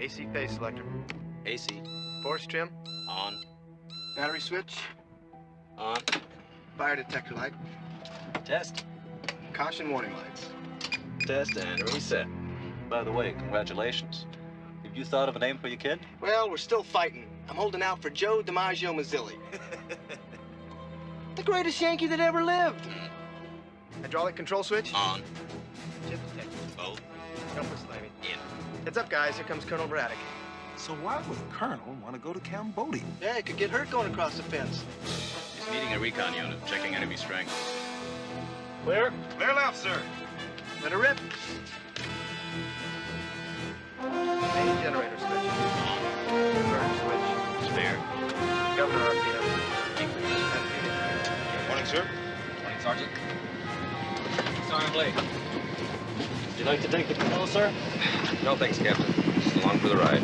AC phase selector. AC. Force trim. On. Battery switch. On. Fire detector light. Test. Caution warning lights. Test and reset. By the way, congratulations. Have you thought of a name for your kid? Well, we're still fighting. I'm holding out for Joe DiMaggio Mazzilli. the greatest Yankee that ever lived. Hydraulic control switch. On. Chip detector. Both. Compass landing. In. Heads up, guys. Here comes Colonel Braddock. So why would Colonel want to go to Cambodia? Yeah, he could get hurt going across the fence. He's needing a recon unit, checking enemy strength. Clear. Clear left, sir. Let her rip. Main generator switch. Inverter switch. Spare. Governor RPM. Morning, sir. Morning, Sergeant. Sergeant Blake. Would you like to take the control, sir? No, thanks, Captain. Just along for the ride.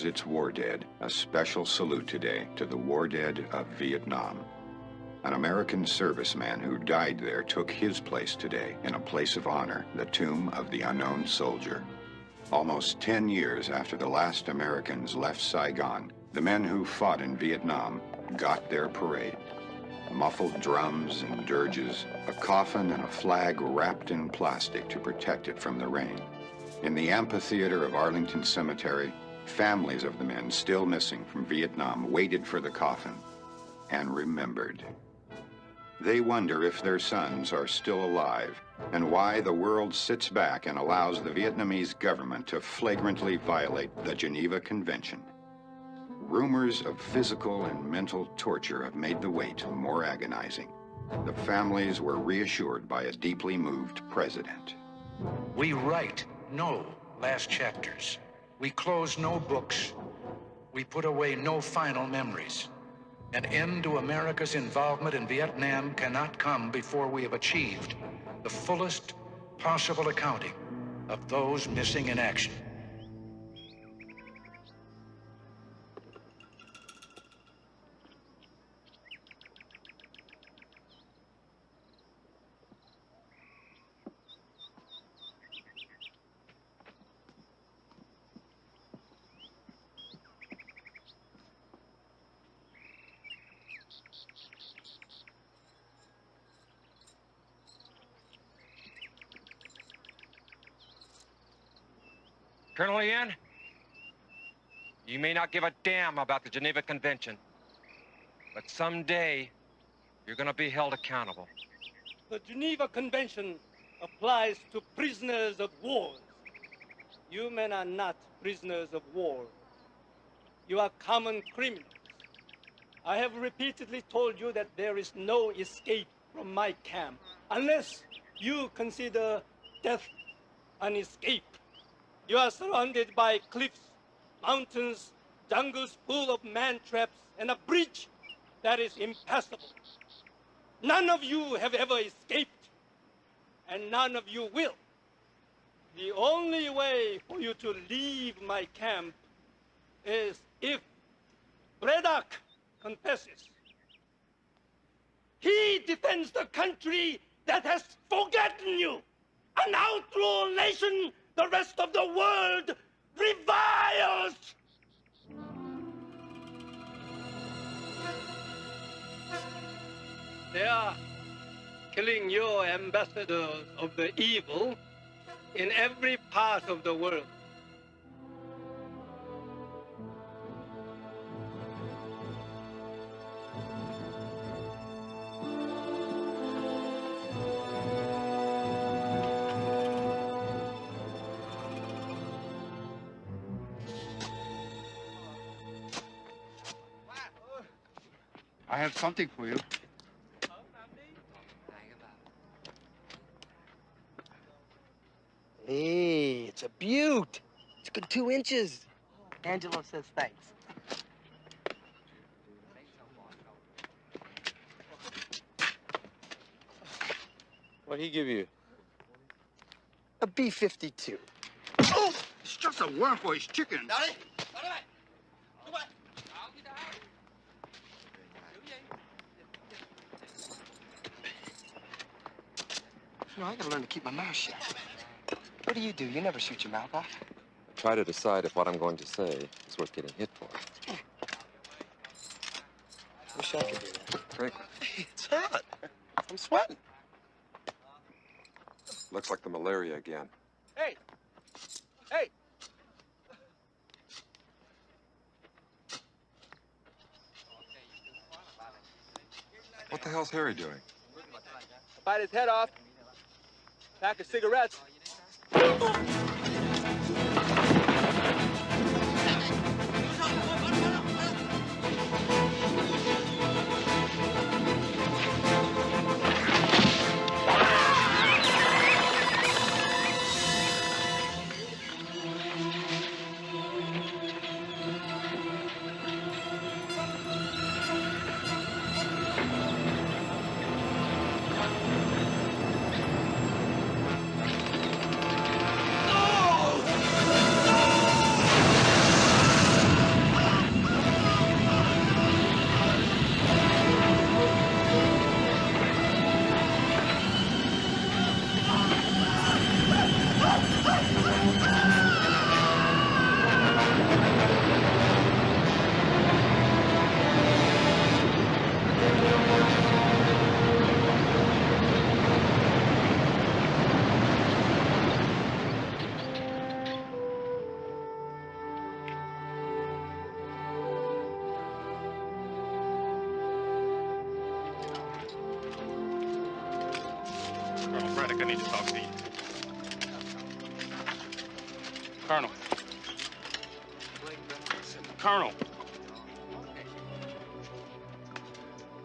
Remembers its war dead, a special salute today to the war dead of Vietnam. An American serviceman who died there took his place today in a place of honor, the tomb of the unknown soldier. Almost 10 years after the last Americans left Saigon, the men who fought in Vietnam got their parade. Muffled drums and dirges, a coffin and a flag wrapped in plastic to protect it from the rain. In the amphitheater of Arlington Cemetery, families of the men still missing from Vietnam waited for the coffin and remembered. They wonder if their sons are still alive and why the world sits back and allows the Vietnamese government to flagrantly violate the Geneva Convention. Rumors of physical and mental torture have made the wait more agonizing. The families were reassured by a deeply moved president. We write no last chapters. We close no books. We put away no final memories. An end to America's involvement in Vietnam cannot come before we have achieved the fullest possible accounting of those missing in action. Colonel Yin, you may not give a damn about the Geneva Convention, but someday you're gonna be held accountable. The Geneva Convention applies to prisoners of war. You men are not prisoners of war. You are common criminals. I have repeatedly told you that there is no escape from my camp unless you consider death an escape. You are surrounded by cliffs, mountains, jungles full of man traps, and a bridge that is impassable. None of you have ever escaped, and none of you will. The only way for you to leave my camp is if Braddock confesses. He defends the country that has forgotten you, an outlaw nation the rest of the world reviles! They are killing your ambassadors of the evil in every part of the world. Something for you. Hey, it's a beaut. It's a good two inches. Angelo says thanks. What'd he give you? A B-52. Oh! It's just a worm for his chicken. You know, I gotta learn to keep my mouth shut. What do you do? You never shoot your mouth off. I Try to decide if what I'm going to say is worth getting hit for. Wish I could do that. Frankly, It's hot. I'm sweating. looks like the malaria again. Hey! Hey! What the hell's Harry doing? Bite his head off. Pack of cigarettes.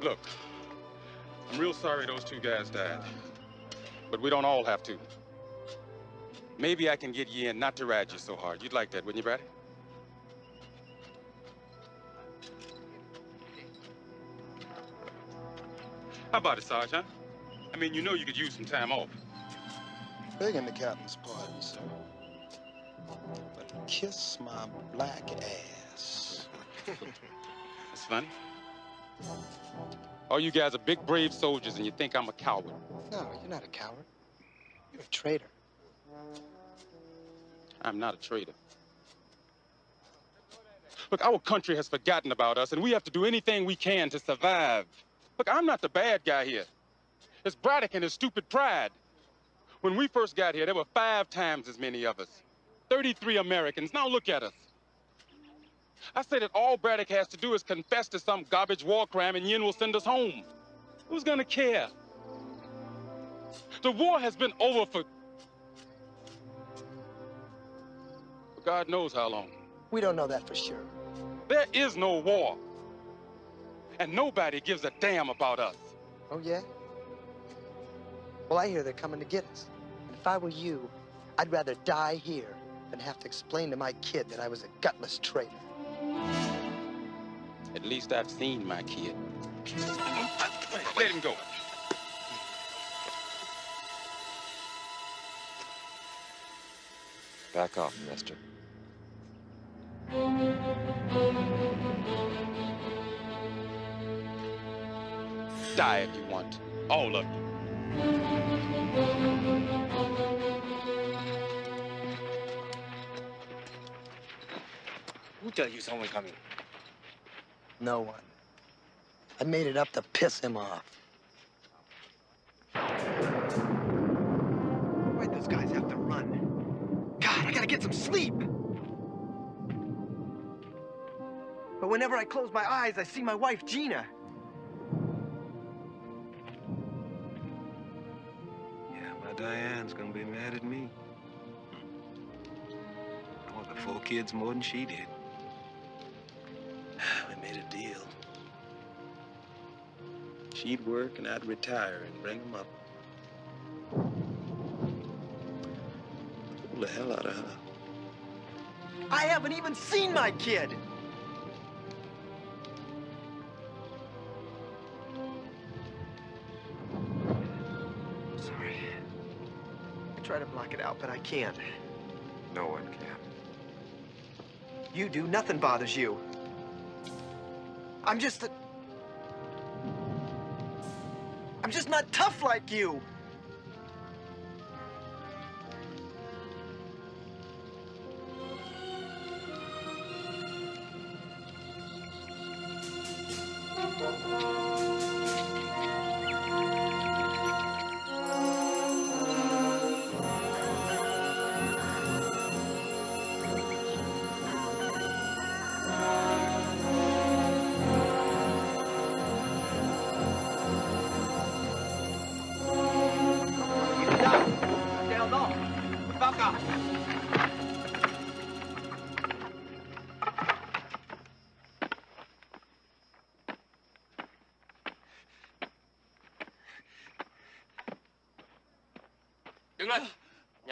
Look, I'm real sorry those two guys died. But we don't all have to. Maybe I can get you in not to ride you so hard. You'd like that, wouldn't you, Braddock? How about it, Sarge, huh? I mean, you know you could use some time off. Begging the captain's pardon, sir. But kiss my black ass. That's funny. All you guys are big, brave soldiers, and you think I'm a coward. No, you're not a coward. You're a traitor. I'm not a traitor. Look, our country has forgotten about us, and we have to do anything we can to survive. Look, I'm not the bad guy here. It's Braddock and his stupid pride. When we first got here, there were five times as many of us. 33 Americans. Now look at us. I say that all Braddock has to do is confess to some garbage war crime and Yin will send us home. Who's gonna care? The war has been over for... for God knows how long. We don't know that for sure. There is no war. And nobody gives a damn about us. Oh, yeah? Well, I hear they're coming to get us. And if I were you, I'd rather die here than have to explain to my kid that I was a gutless traitor. At least I've seen my kid. Let him go. Back off, mister. Die if you want. All of you. Who tell you someone coming? No one. I made it up to piss him off. Why'd those guys have to run? God, I gotta get some sleep. But whenever I close my eyes, I see my wife, Gina. Yeah, my Diane's gonna be mad at me. I want the four kids more than she did. We made a deal. She'd work and I'd retire and bring them up. Pull the hell out of her. I haven't even seen my kid. Sorry. I try to block it out, but I can't. No one can. You do, nothing bothers you. I'm just a... I'm just not tough like you.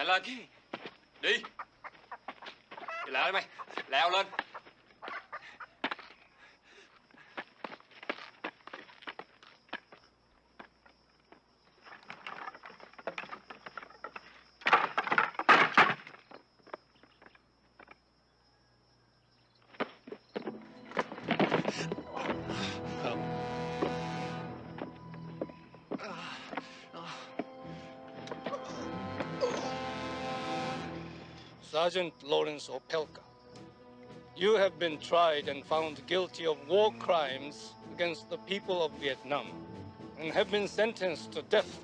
అలాగే Sergeant Lawrence Opelka, you have been tried and found guilty of war crimes against the people of Vietnam and have been sentenced to death.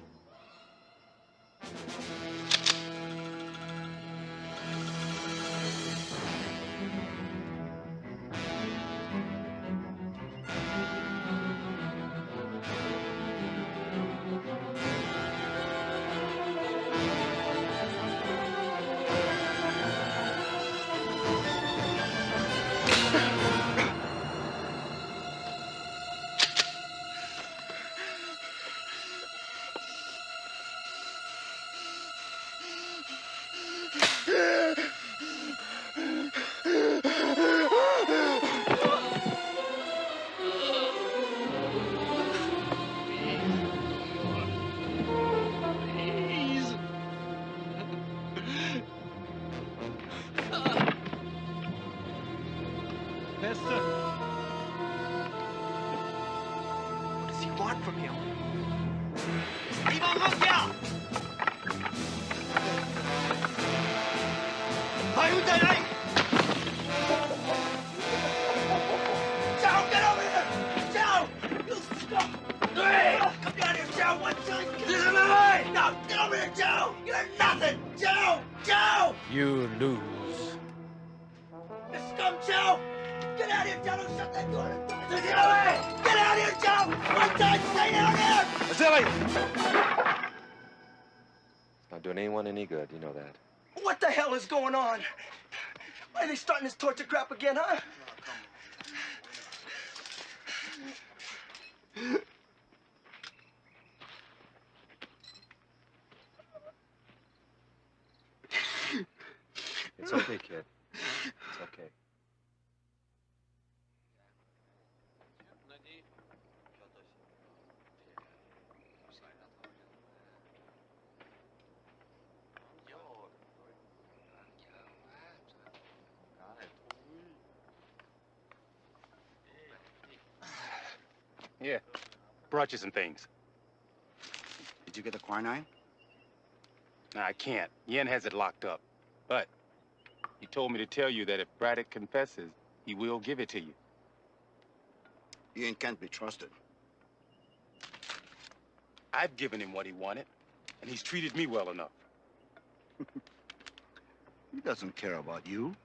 You some things. Did you get the quinine? Nah, I can't. Yin has it locked up. But he told me to tell you that if Braddock confesses, he will give it to you. Yin can't be trusted. I've given him what he wanted, and he's treated me well enough. He doesn't care about you.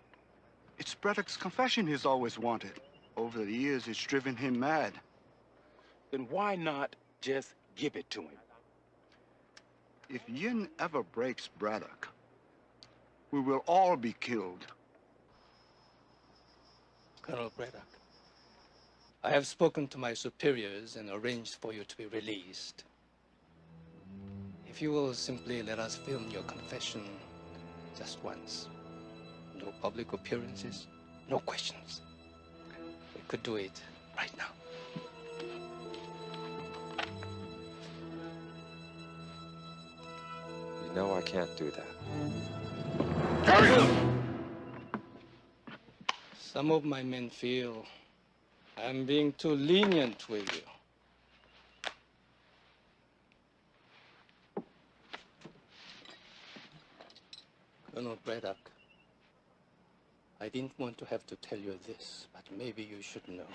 It's Braddock's confession he's always wanted. Over the years, it's driven him mad. Then why not just give it to him? If Yin ever breaks Braddock, we will all be killed. Colonel Braddock, I have spoken to my superiors and arranged for you to be released. If you will simply let us film your confession just once. No public appearances, no questions. We could do it right now. You know I can't do that. Some of my men feel I'm being too lenient with you. Colonel Braddock, I didn't want to have to tell you this, but maybe you should know.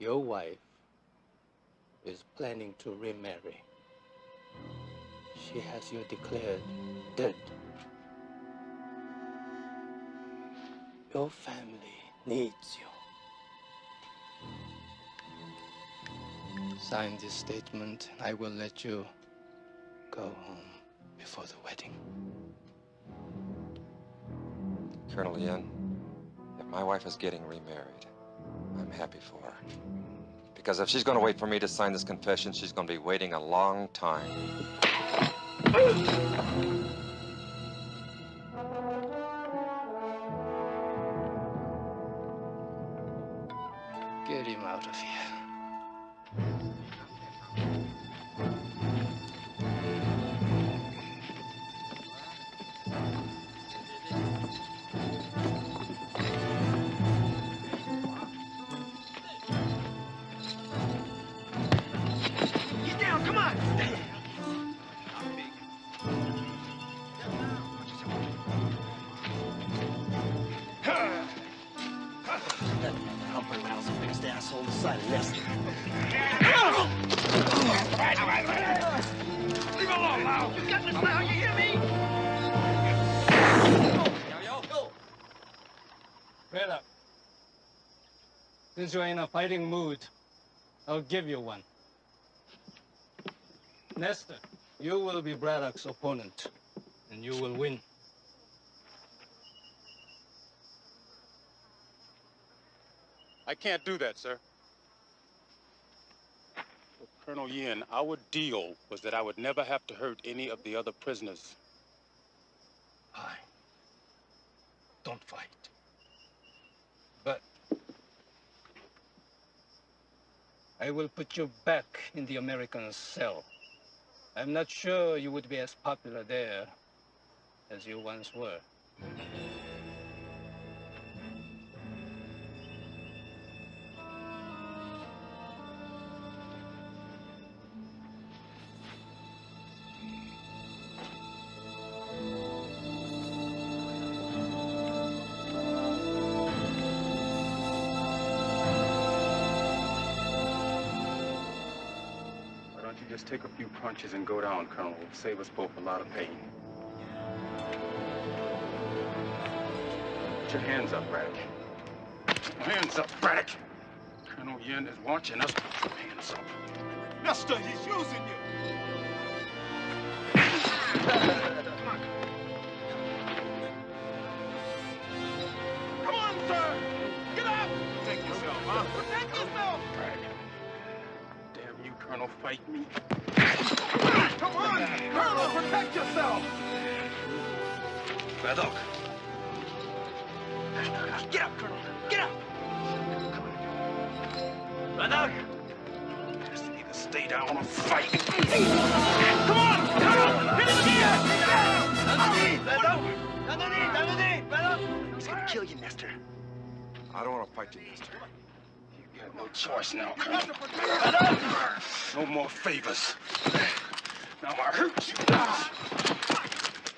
Your wife is planning to remarry. She has you declared dead. Your family needs you. Sign this statement, and I will let you go home before the wedding. Colonel Yin, if my wife is getting remarried, I'm happy for her. Because if she's going to wait for me to sign this confession, she's going to be waiting a long time. Oh! Since you're in a fighting mood, I'll give you one. Nester, you will be Braddock's opponent, and you will win. I can't do that, sir. With Colonel Yin, our deal was that I would never have to hurt any of the other prisoners. Fine. Don't fight. I will put you back in the American cell. I'm not sure you would be as popular there as you once were. Punches and go down, Colonel. It'll save us both a lot of pain. Put your hands up, Braddock. Hands up, Braddock. Colonel Yin is watching us. Hands up. Mister, he's using you. I don't to fight you, mister. Got no choice now, Colonel. No more favors. Now I hurt you.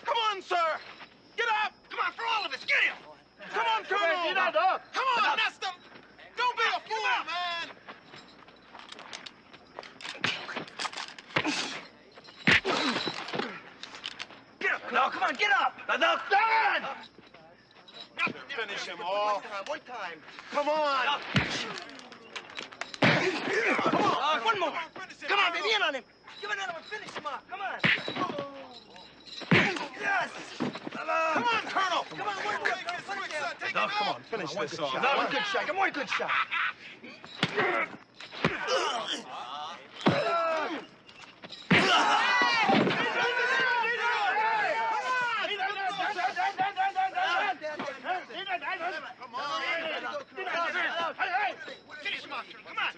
Come on, sir. Get up. Come on, for all of us. Get him. Come on, Colonel. Get up. Come on, Nester. Don't be a fool, man. Get up, Colonel. Come on, get up. Now, stand. Finish him off. One time. Come on. Come on. One more. Come on, baby. In on him. Give another one. Finish him off. Come on. Yes. Come on, Colonel. Come on, one more. Finish him. Now, come on, finish this off. Now, one good shot. Give him one good shot. Come ah. Finish him off. Come on.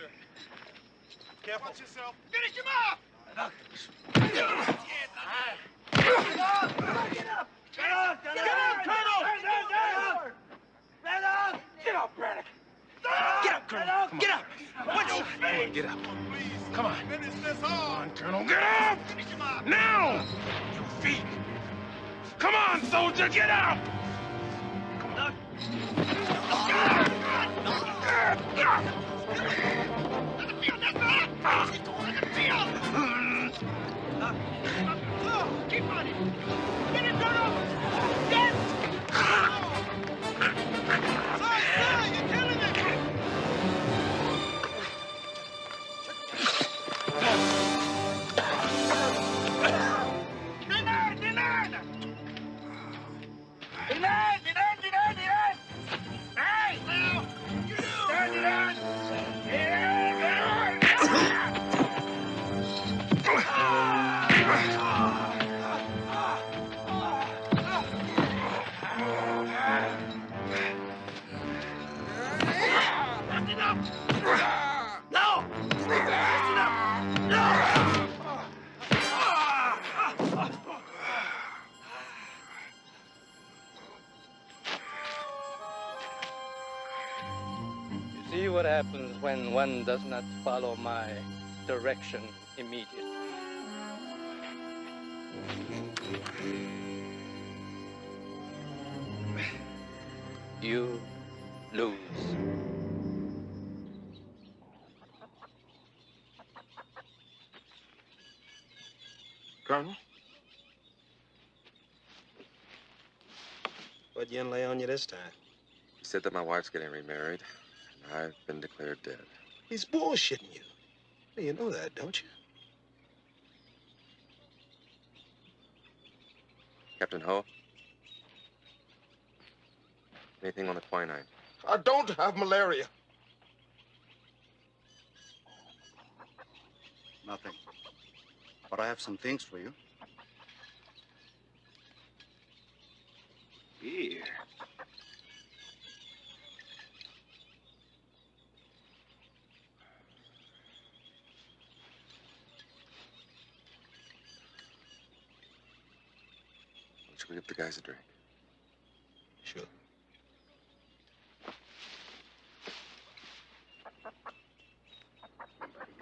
Careful. Watch yourself. Finish him off. Get up. Get up. Get up. Get up, Colonel. Get up. Get up, Braddock. Get up, Colonel. Get up. What's your face? Get up. Come on. Come on, Colonel. Get up! Now! You feet! Come on, soldier, get up! Come on. Keep on it. Get it, Colonel. Get. Happens when one does not follow my direction immediately. You lose. Colonel? What Yin lay on you this time? He said that my wife's getting remarried, and I've been declared dead. He's bullshitting you. You know that, don't you? Captain Ho? Anything on the quinine? I don't have malaria. Nothing. But I have some things for you. Here. We give the guys a drink? Sure.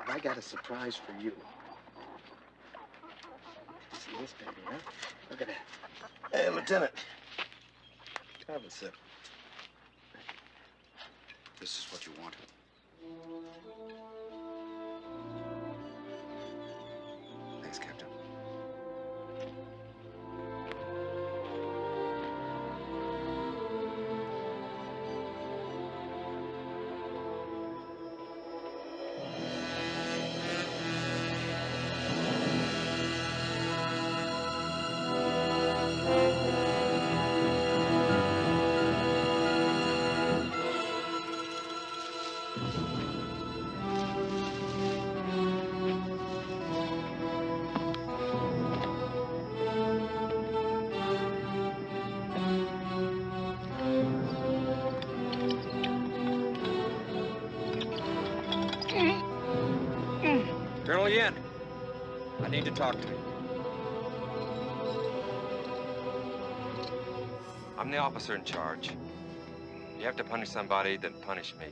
I got a surprise for you. See this baby, huh? Look at that. Hey, Lieutenant. Have a sip. This is what you wanted. Need to talk to. I'm the officer in charge. You have to punish somebody, then punish me.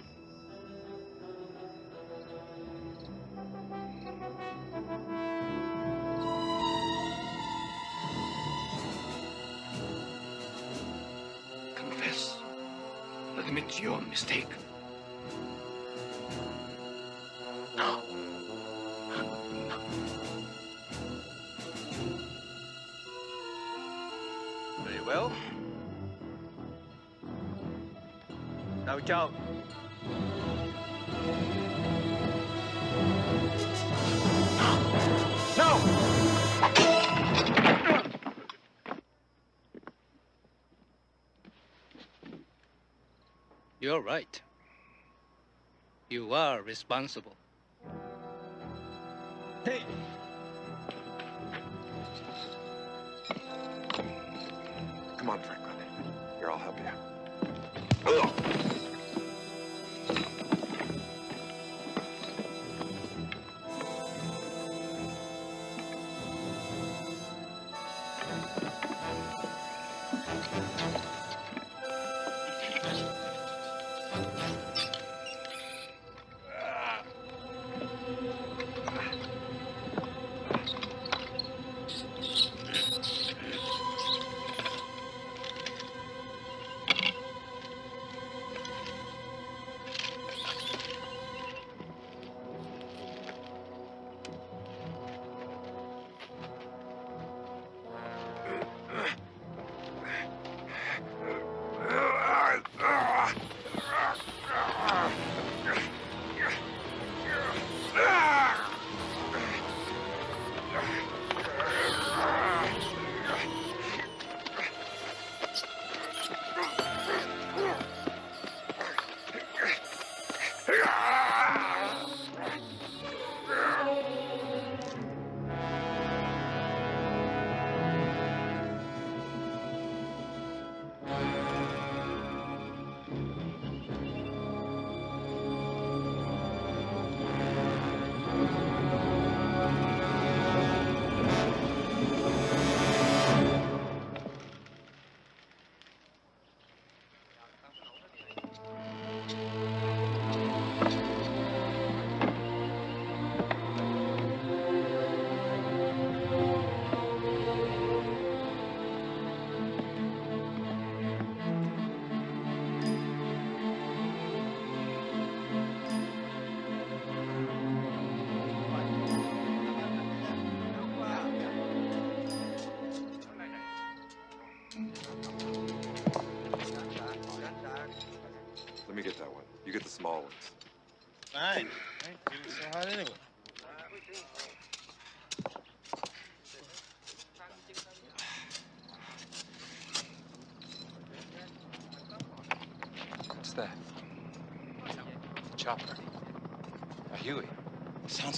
Confess. Admit your mistake. Right. You are responsible. Hey!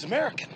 American.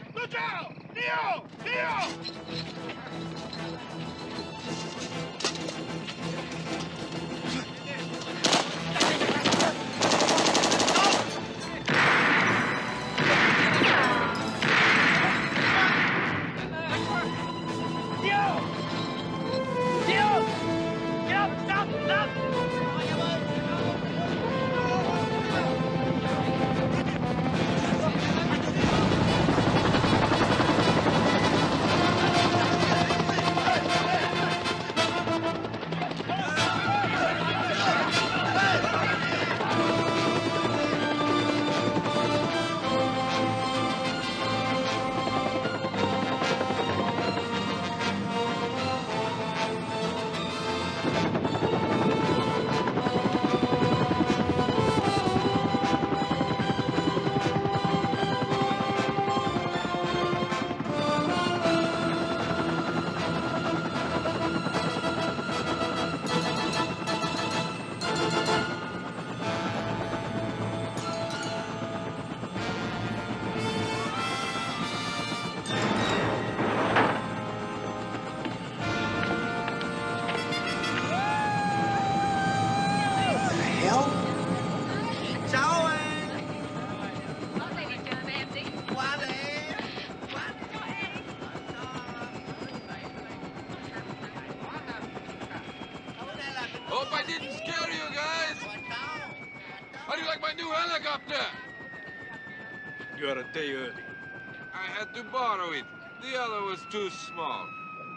Too small.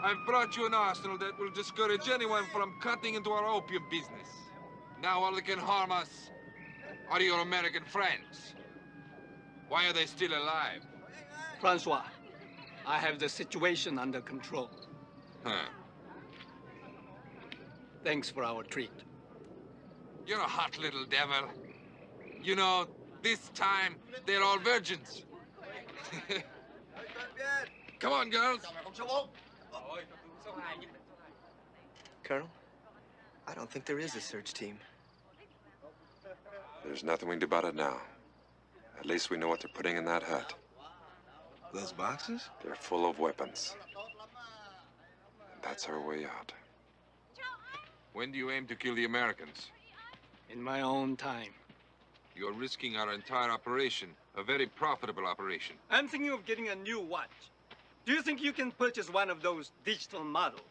I've brought you an arsenal that will discourage anyone from cutting into our opium business. Now all that can harm us are your American friends. Why are they still alive? Francois, I have the situation under control. Huh. Thanks for our treat. You're a hot little devil. You know, this time they're all virgins. Come on, girls. Colonel, I don't think there is a search team. There's nothing we can do about it now. At least we know what they're putting in that hut. Those boxes? They're full of weapons. And that's our way out. When do you aim to kill the Americans? In my own time. You're risking our entire operation, a very profitable operation. I'm thinking of getting a new watch. Do you think you can purchase one of those digital models?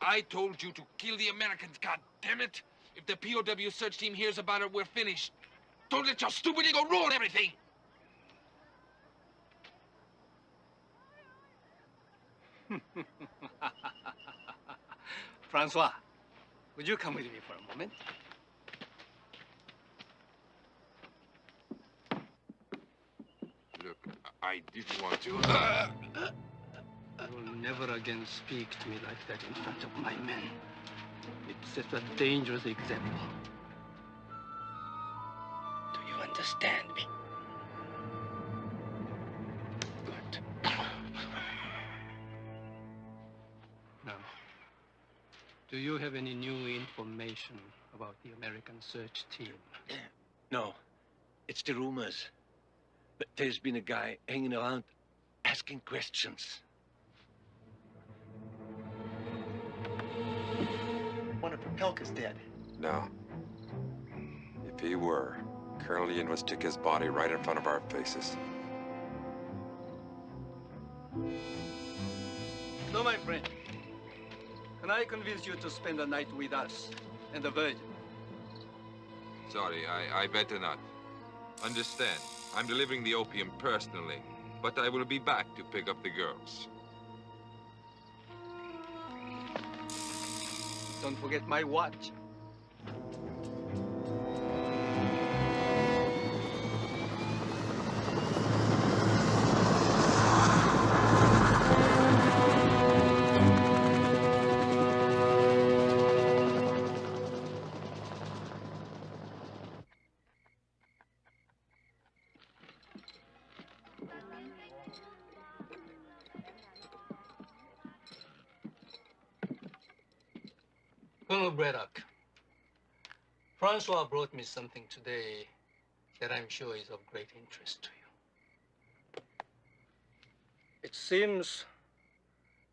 I told you to kill the Americans, God damn it! If the POW search team hears about it, we're finished. Don't let your stupid ego ruin everything! Francois, would you come with me for a moment? Look, I didn't want to. You will never again speak to me like that in front of my men. It sets a dangerous example. Do you understand me? Good. Now, do you have any new information about the American search team? No. It's the rumors. But there's been a guy hanging around asking questions. One of Propelka's dead. No. If he were, Colonel Yin would stick his body right in front of our faces. No, my friend. Can I convince you to spend a night with us and the Virgin? Sorry, I, I better not. Understand, I'm delivering the opium personally, but I will be back to pick up the girls. Don't forget my watch. Braddock, Francois brought me something today that I'm sure is of great interest to you. It seems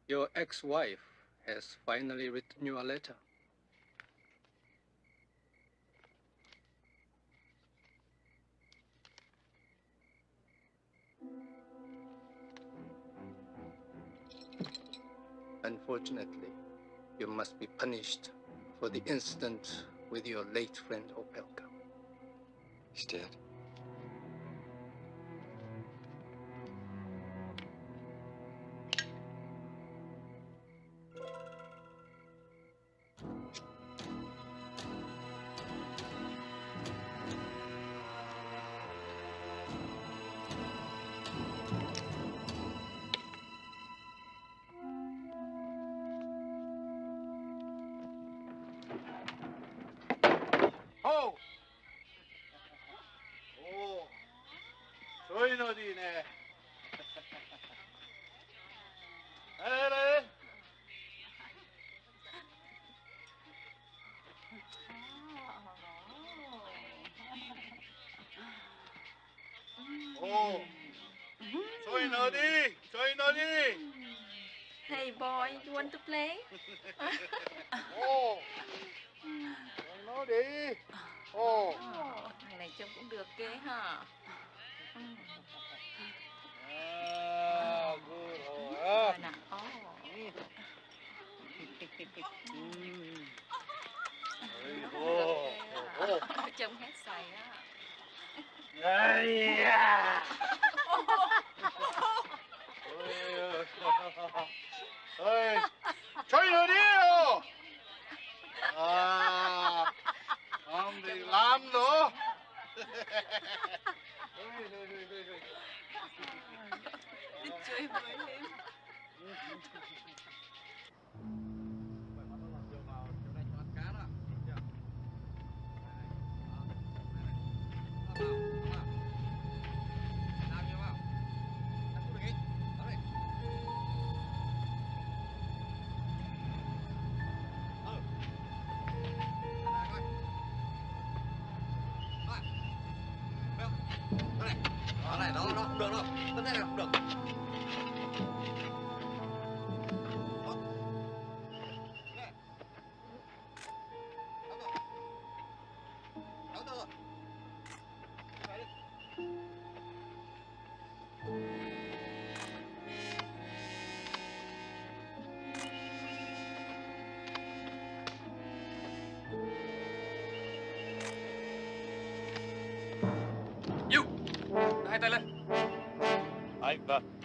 your ex-wife has finally written you a letter. Unfortunately, you must be punished for the incident with your late friend Opelka. He's dead.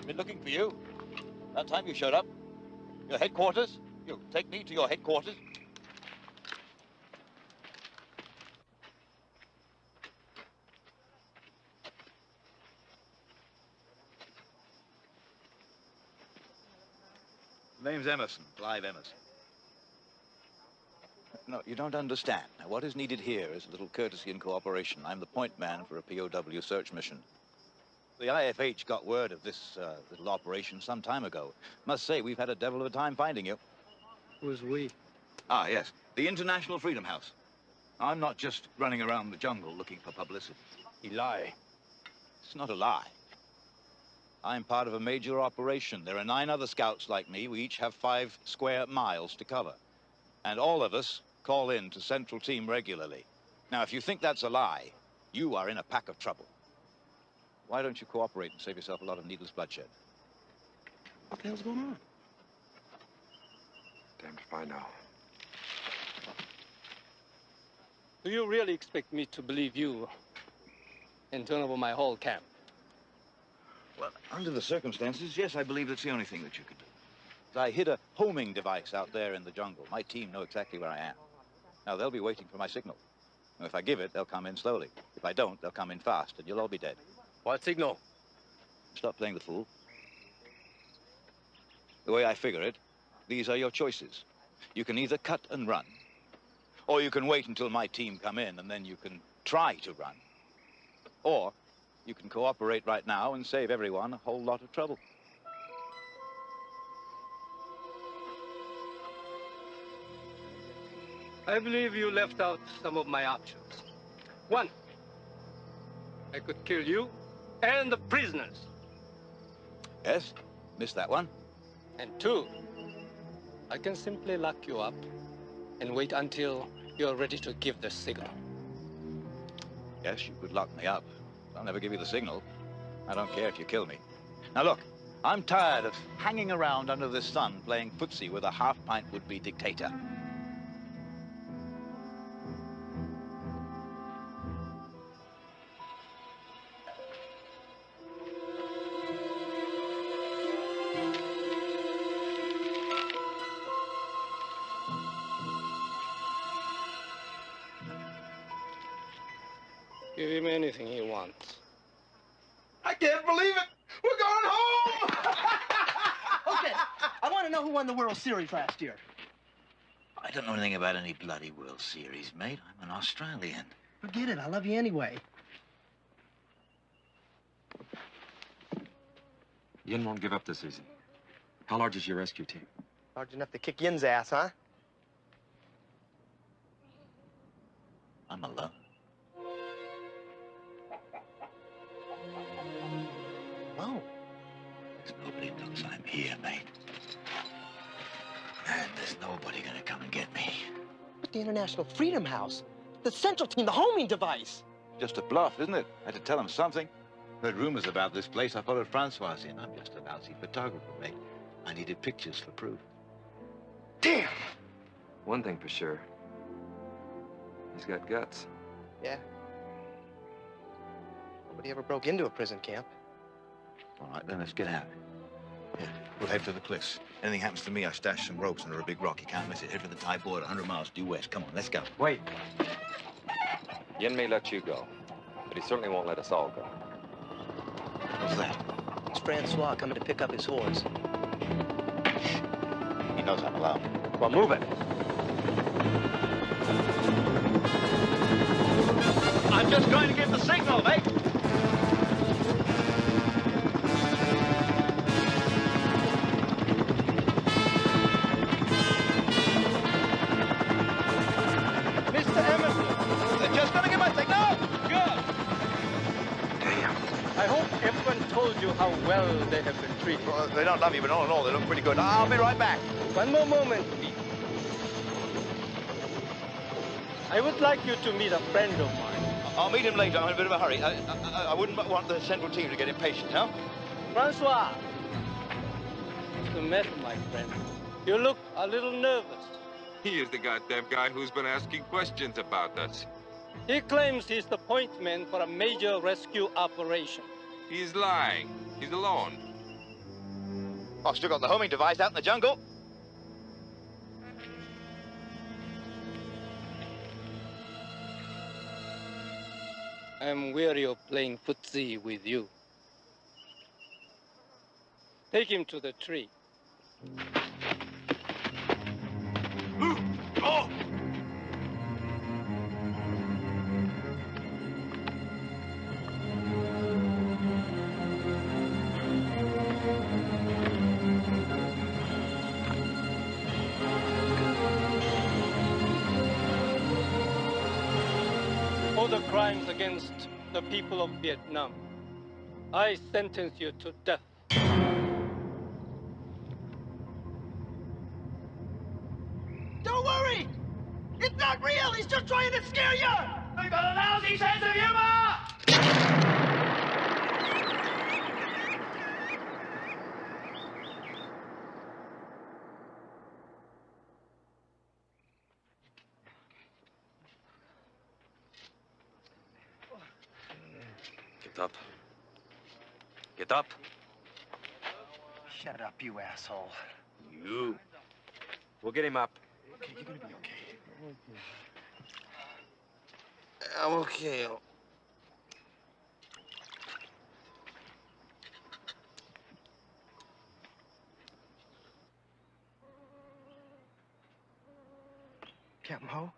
Been looking for you. That time you showed up. Your headquarters? You take me to your headquarters? Name's Emerson, Clive Emerson. No, you don't understand. Now, what is needed here is a little courtesy and cooperation. I'm the point man for a POW search mission. The IFH got word of this uh, little operation some time ago. Must say, we've had a devil of a time finding you. Who's we? Ah, yes. The International Freedom House. I'm not just running around the jungle looking for publicity. You lie. It's not a lie. I'm part of a major operation. There are nine other scouts like me. We each have five square miles to cover. And all of us call in to Central Team regularly. Now, if you think that's a lie, you are in a pack of trouble. Why don't you cooperate and save yourself a lot of needless bloodshed? What the hell's going on? Damned if I know. Do you really expect me to believe you and turn over my whole camp? Well, under the circumstances, yes, I believe that's the only thing that you could do. I hid a homing device out there in the jungle. My team know exactly where I am. Now, they'll be waiting for my signal. And if I give it, they'll come in slowly. If I don't, they'll come in fast, and you'll all be dead. What signal? Stop playing the fool. The way I figure it, these are your choices. You can either cut and run, or you can wait until my team come in, and then you can try to run. Or you can cooperate right now and save everyone a whole lot of trouble. I believe you left out some of my options. One, I could kill you and the prisoners. Yes? Missed that one? And two, I can simply lock you up and wait until you're ready to give the signal. Yes, you could lock me up. I'll never give you the signal. I don't care if you kill me. Now look, I'm tired of hanging around under the sun playing footsie with a half-pint would-be dictator. World Series last year. I don't know anything about any bloody World Series, mate. I'm an Australian. Forget it. I love you anyway. Yin won't give up this season. How large is your rescue team? Large enough to kick Yin's ass, huh? I'm alone. Oh. Nobody knows I'm here, mate. And nobody gonna come and get me. But the International Freedom House, the Central Team, the homing device. Just a bluff, isn't it? I had to tell them something. Heard rumors about this place. I followed Francois in. I'm just a lousy photographer, mate. I needed pictures for proof. Damn! One thing for sure. He's got guts. Yeah. Nobody ever broke into a prison camp. All right, then let's get out. Yeah, we'll head for the cliffs. Anything happens to me, I stash some ropes under a big rock. You can't miss it. Head for the Thai border, 100 miles due west. Come on, let's go. Wait. Yin may let you go, but he certainly won't let us all go. What's that? It's Francois coming to pick up his horse. He knows I'm alone. Well, move it. I'm just going to give the signal, mate. You how well they have been treated. Well, they don't love you, but all in all, they look pretty good. I'll be right back. One more moment, please. I would like you to meet a friend of mine. I'll meet him later. I'm in a bit of a hurry. I, I, I wouldn't want the central team to get impatient, huh? Francois. What's the matter, my friend? You look a little nervous. He is the goddamn guy who's been asking questions about us. He claims he's the point man for a major rescue operation. He's lying. He's alone. I've still got the homing device out in the jungle. I'm weary of playing footsie with you. Take him to the tree. Oh! Crimes against the people of Vietnam, I sentence you to death. Don't worry! It's not real! He's just trying to scare you! I've got a lousy sense of humor! Get up. Get up. Shut up, you asshole. You. We'll get him up. Okay, you're gonna be okay. I'm okay. Captain Ho?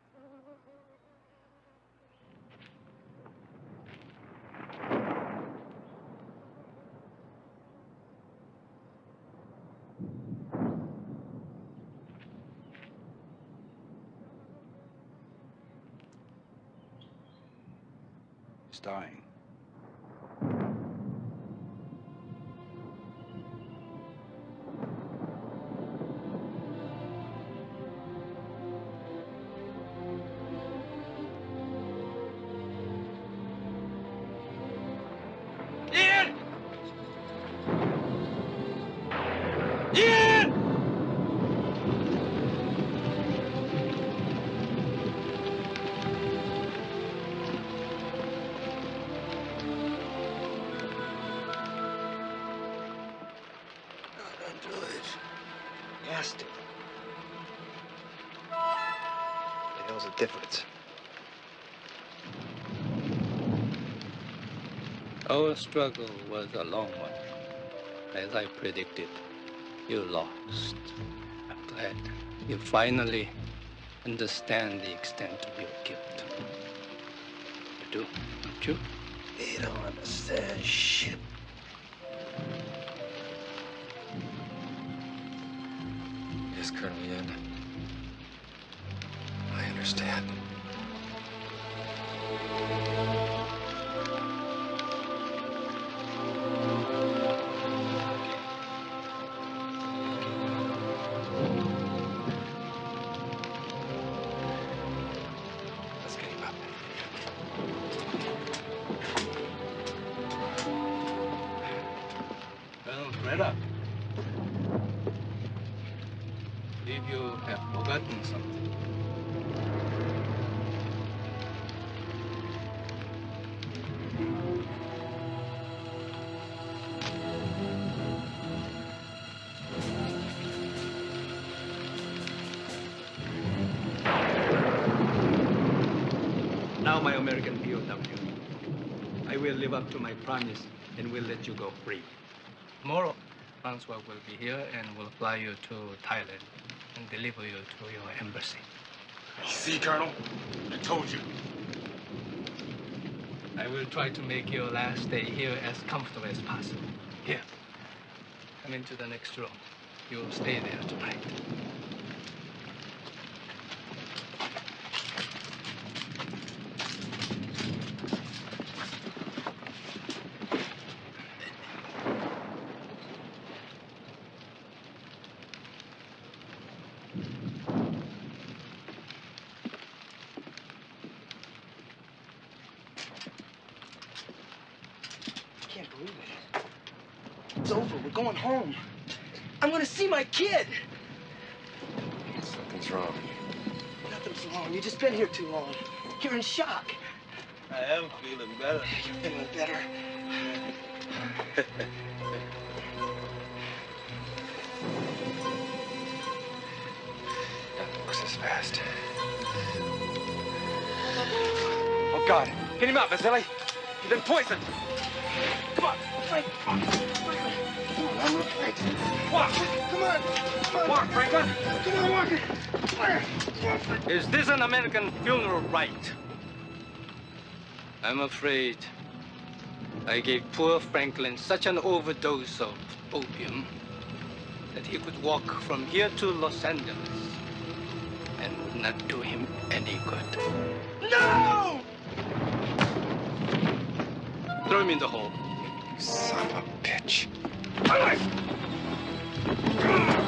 Dying. Difference? Our struggle was a long one. As I predicted, you lost. I'm glad you finally understand the extent of your guilt. You do, don't you? You don't understand shit. Promise and we'll let you go free. Tomorrow, Francois will be here and will fly you to Thailand and deliver you to your embassy. See, Colonel? I told you. I will try to make your last day here as comfortable as possible. Here. Come into the next room. You will stay there tonight. I can't believe it. It's over. We're going home. I'm gonna see my kid. Something's wrong. Nothing's wrong. You've just been here too long. You're in shock. I am feeling better. You're feeling better. Nothing works as fast. Oh, God. Get him up, Mazilli. He's been poisoned. Come on, Frank. Right. Walk. Come on. Come on. Walk, Franklin. Come on, walk it. Is this an American funeral rite? I'm afraid I gave poor Franklin such an overdose of opium that he could walk from here to Los Angeles and would not do him any good. No! Throw him in the hole. You Son of a bitch. Ugh!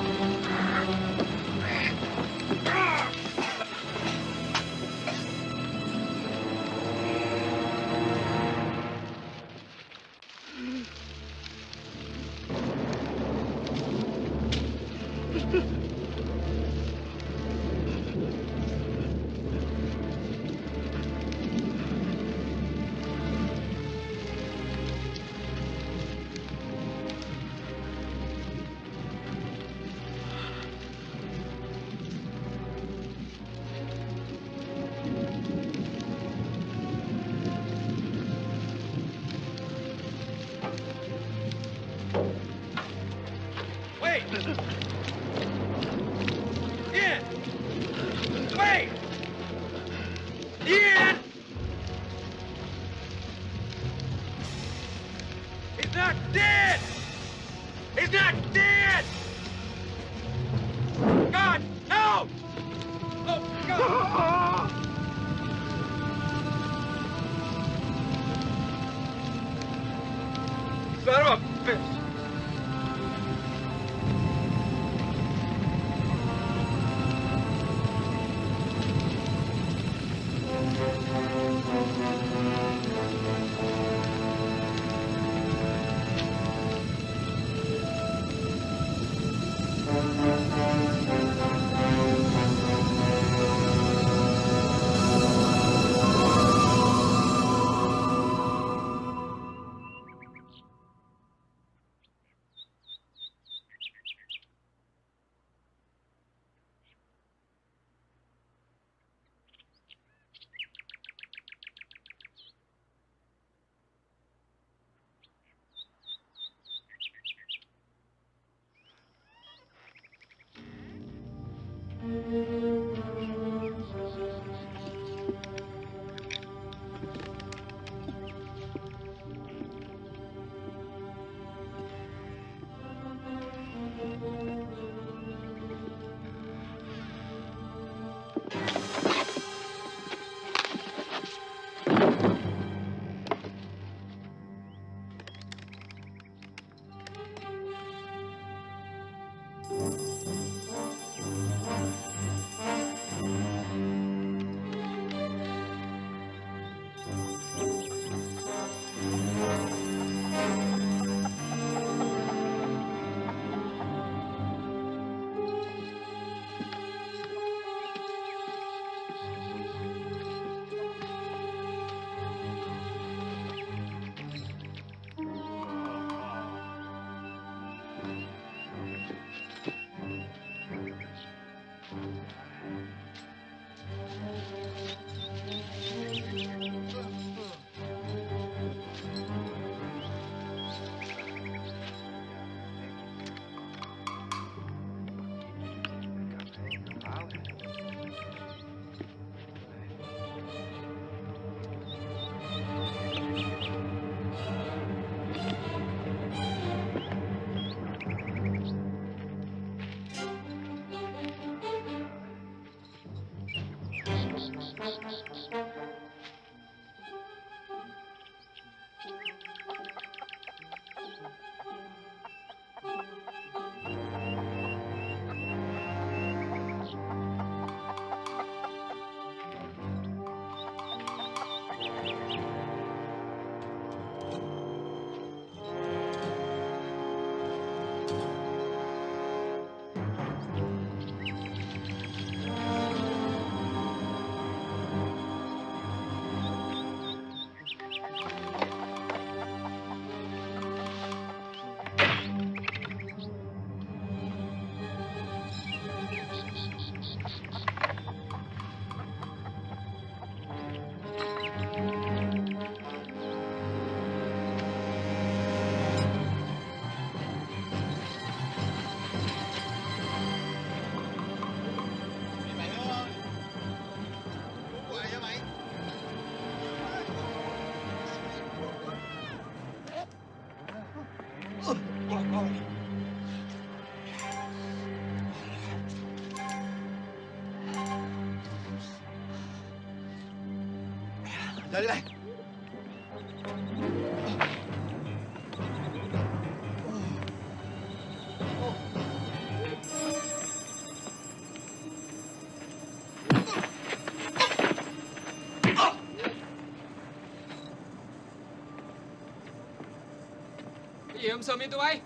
Pegamos do amendoim.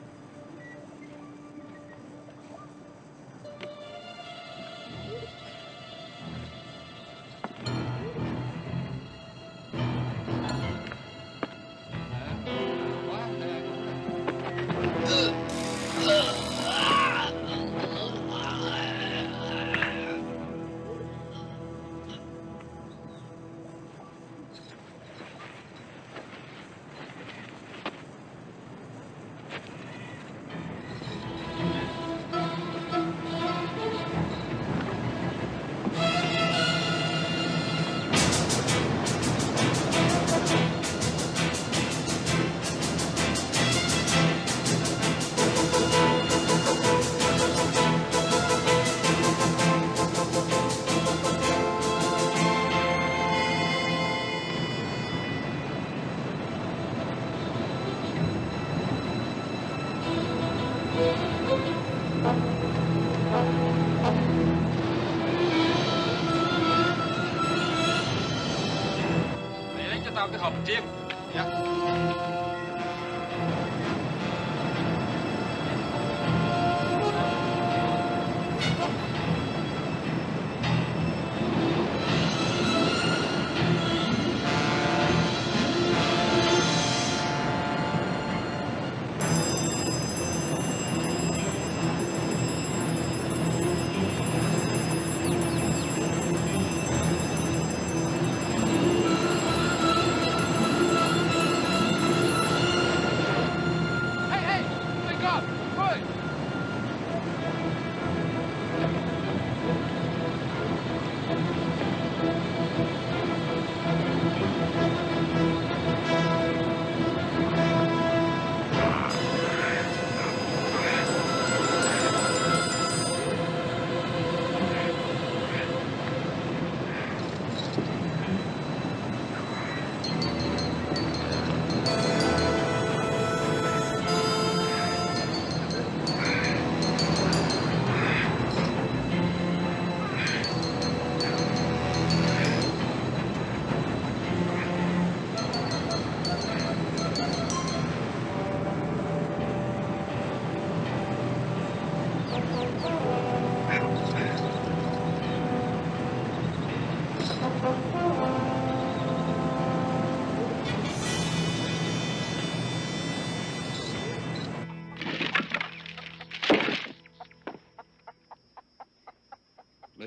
аптек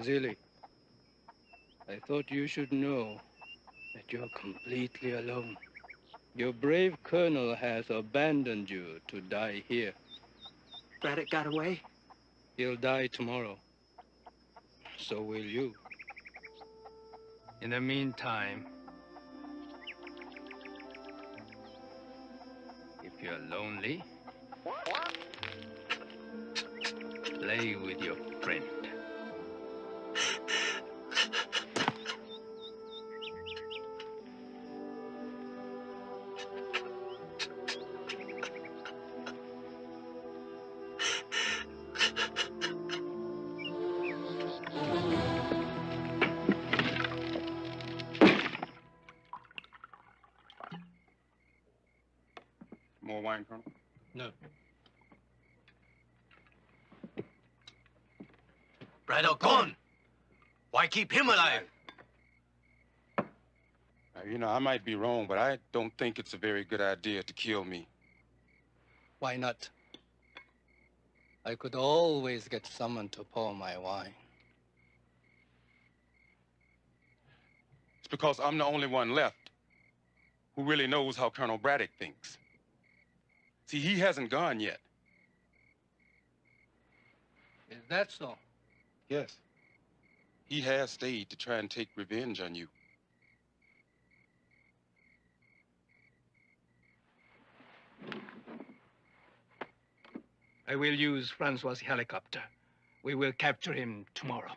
Mazilli, I thought you should know that you're completely alone. Your brave colonel has abandoned you to die here. Braddock got away? He'll die tomorrow. So will you. In the meantime, if you're lonely, play with your friend. More wine, Colonel? No. Braddock gone. Why keep him alive? Uh, you know, I might be wrong, but I don't think it's a very good idea to kill me. Why not? I could always get someone to pour my wine. It's because I'm the only one left who really knows how Colonel Braddock thinks. See, he hasn't gone yet. Is that so? Yes. He has stayed to try and take revenge on you. I will use Francois' helicopter. We will capture him tomorrow.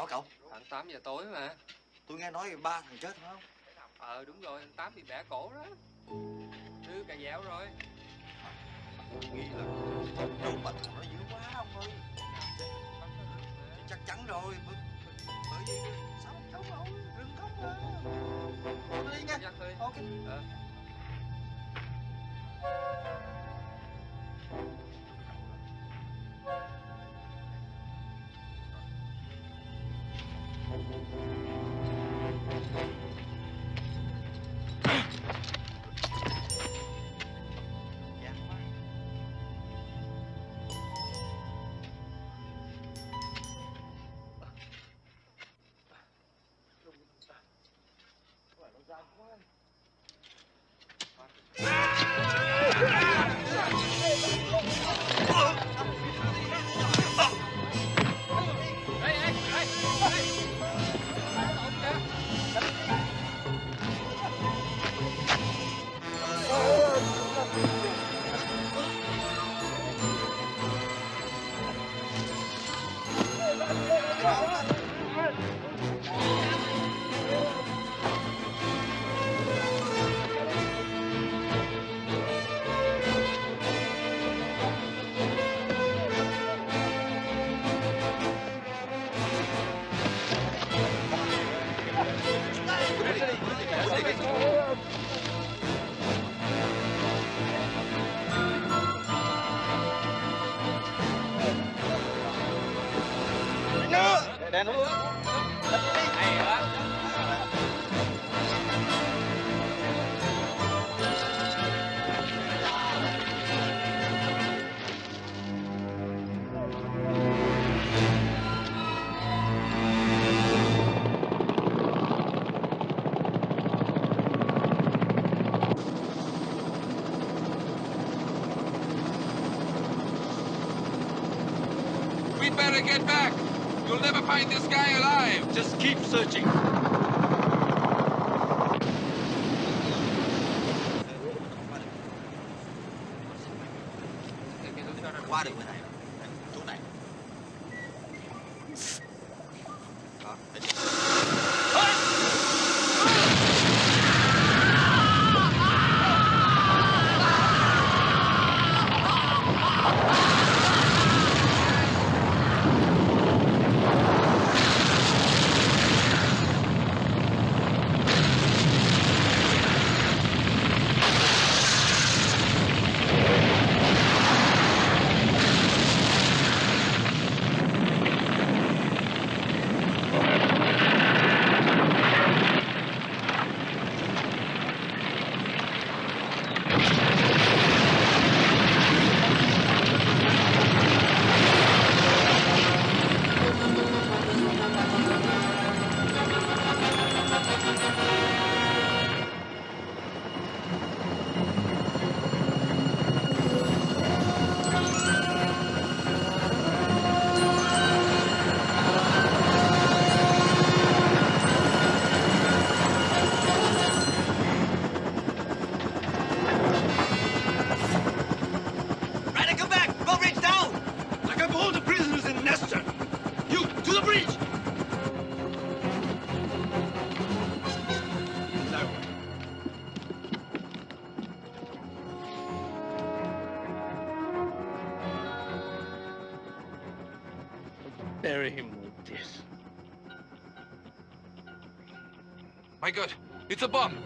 Nào hả cậu? Khoảng 8 giờ tối mà. Tôi nghe nói ba thằng chết phải không? Ờ đúng rồi, anh Tám bị bẻ cổ đó. Thứ cà dẻo rồi. Nghĩ là trú bệnh nó dữ quá ông ơi. Chắc chắn rồi. Bởi bởi vì sao không trú đâu? Đừng khóc mà. Tôi đi nha. Ok. Ờ. Get back. You'll never find this guy alive. Just keep searching. A bomb.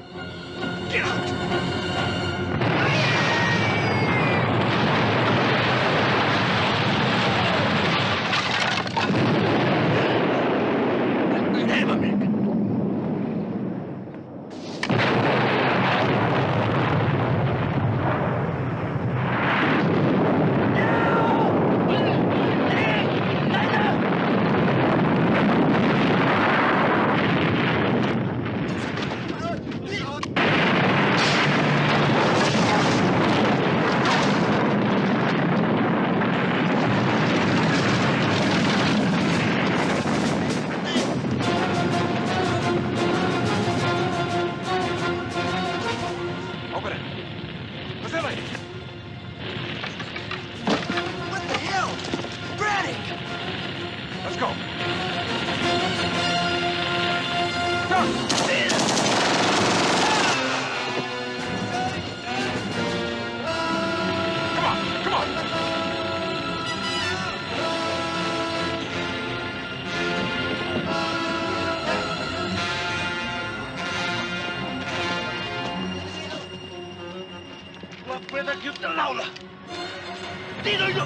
yüzden đi Dino'yu...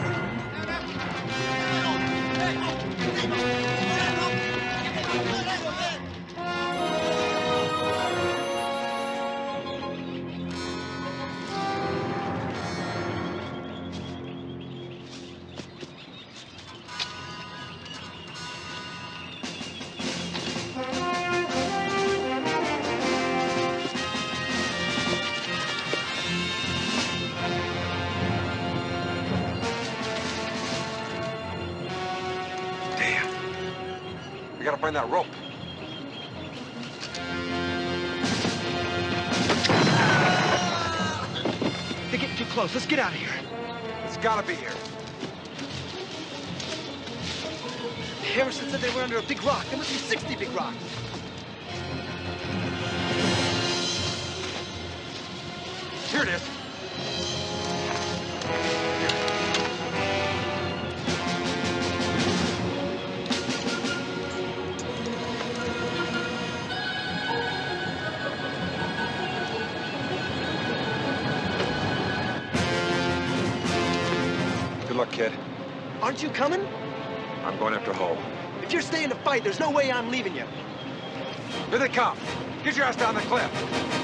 get out of here. It's gotta be here. Harrison said they were under a big rock. There must be 60 big rocks. Here it is. Aren't you coming? I'm going after Ho. If you're staying to fight, there's no way I'm leaving you. Here they come. Get your ass down the cliff.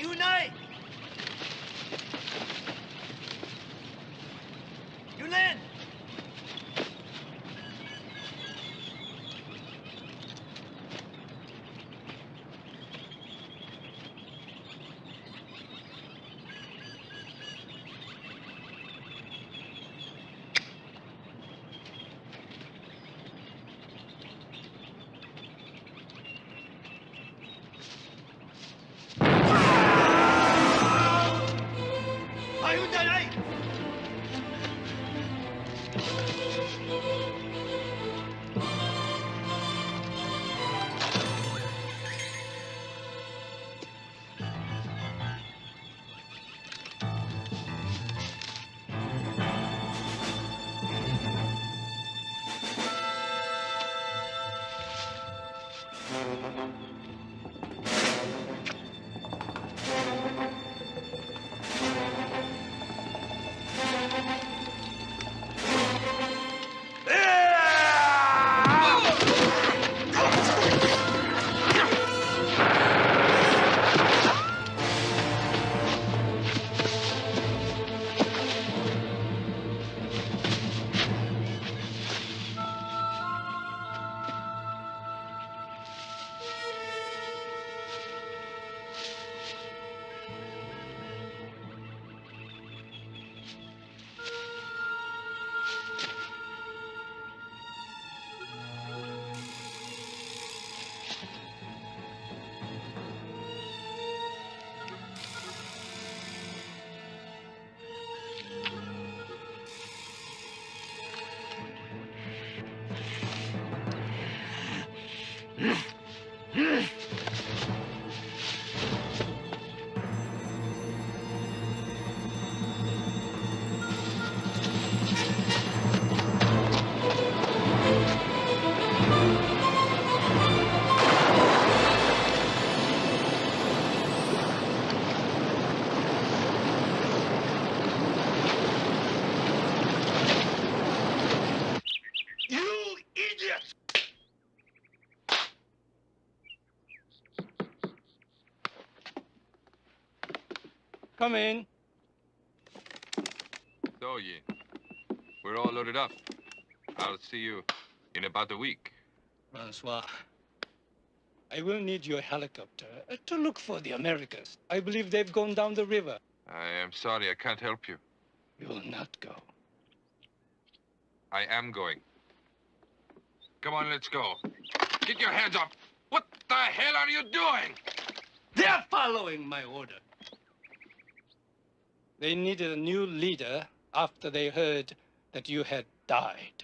Unite! Come in. So, Yin, we're all loaded up. I'll see you in about a week. Francois, I will need your helicopter uh, to look for the Americans. I believe they've gone down the river. I am sorry, I can't help you. You will not go. I am going. Come on, let's go. Get your hands up. What the hell are you doing? They're following my order. They needed a new leader after they heard that you had died.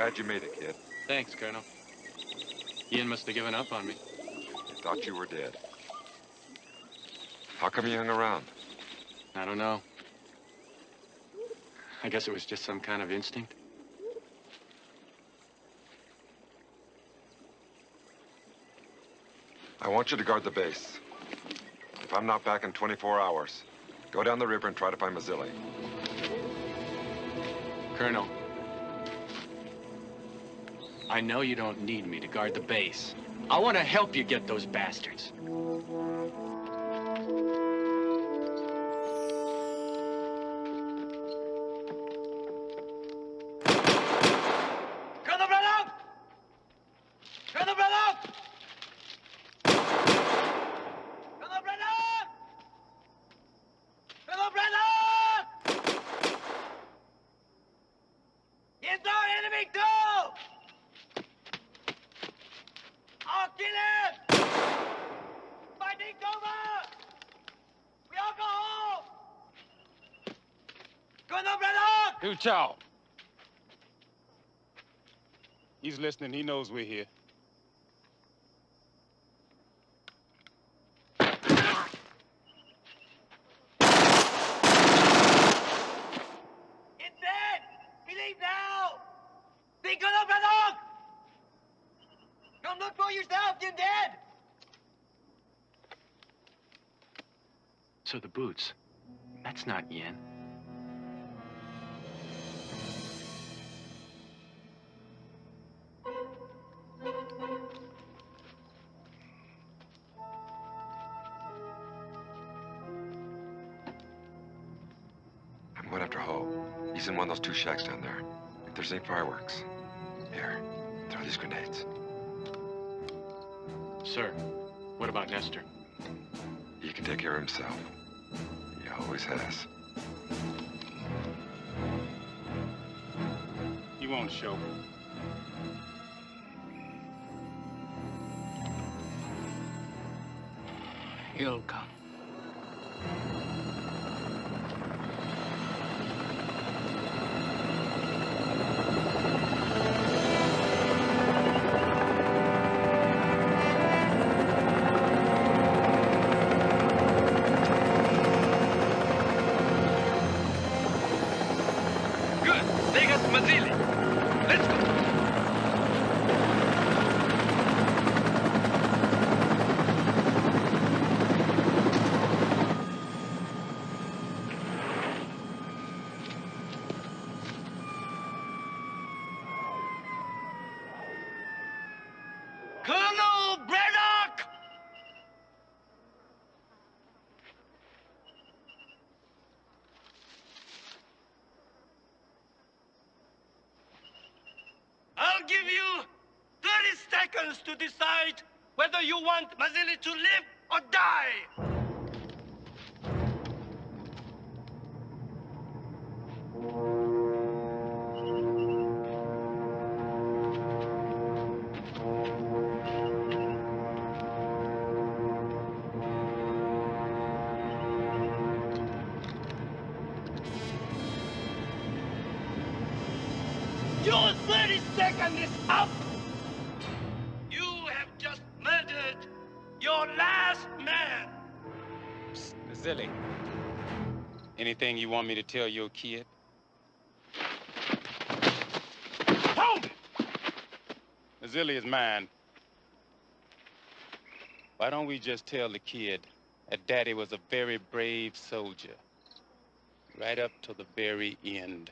Glad you made it, kid. Thanks, Colonel. Yin must have given up on me. He thought you were dead. How come you hung around? I don't know. I guess it was just some kind of instinct. I want you to guard the base. If I'm not back in 24 hours, go down the river and try to find Mazilli. Colonel, I know you don't need me to guard the base. I want to help you get those bastards. Chow? He's listening. He knows we're here. In one of those two shacks down there. If there's any fireworks, here, throw these grenades. Sir, what about Nester? He can take care of himself. He always has. He won't show. He'll come. To decide whether you want Mazilli to live or die. You want me to tell your kid? Zilly is mine. Why don't we just tell the kid that Daddy was a very brave soldier, right up to the very end?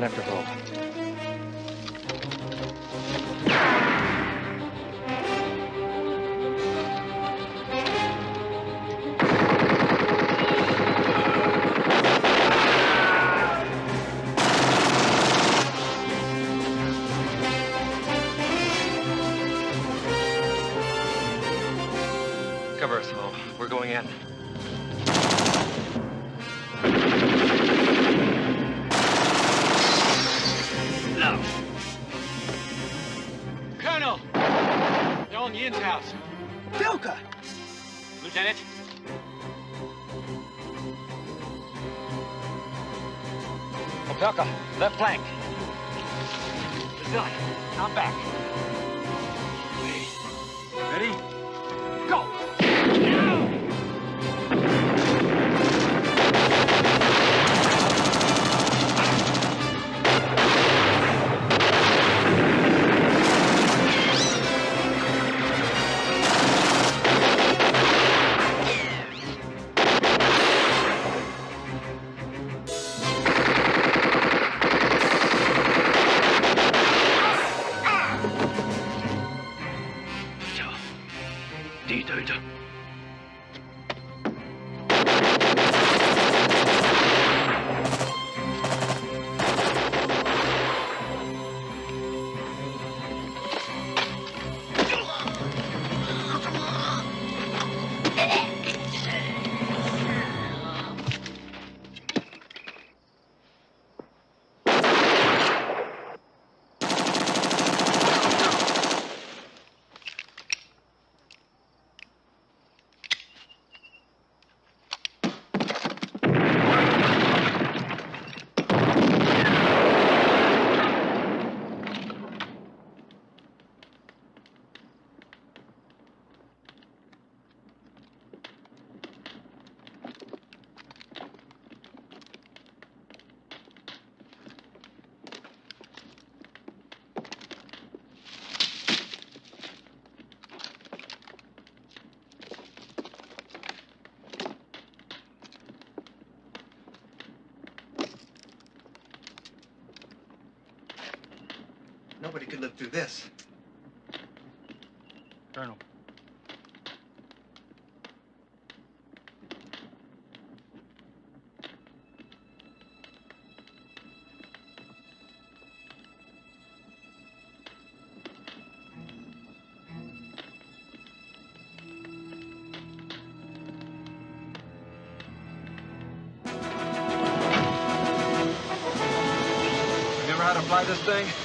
Know. After Ho. Nobody could live through this. Colonel. You ever had to fly this thing?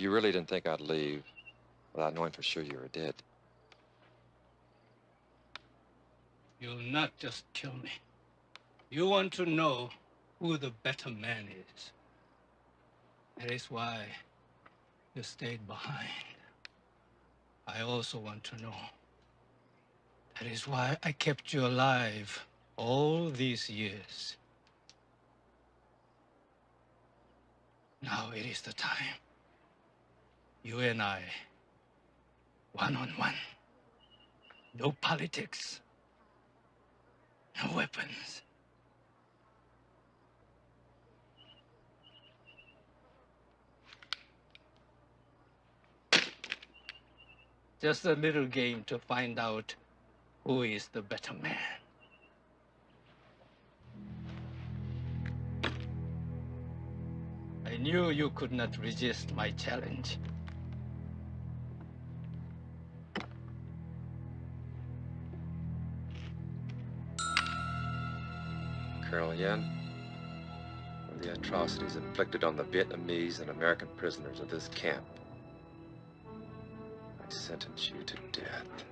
You really didn't think I'd leave without knowing for sure you were dead. You'll not just kill me. You want to know who the better man is. That is why you stayed behind. I also want to know. That is why I kept you alive all these years. Now it is the time. You and I, one on one. No politics. No weapons. Just a little game to find out who is the better man. I knew you could not resist my challenge. Colonel Yin, for the atrocities inflicted on the Vietnamese and American prisoners of this camp, I sentence you to death.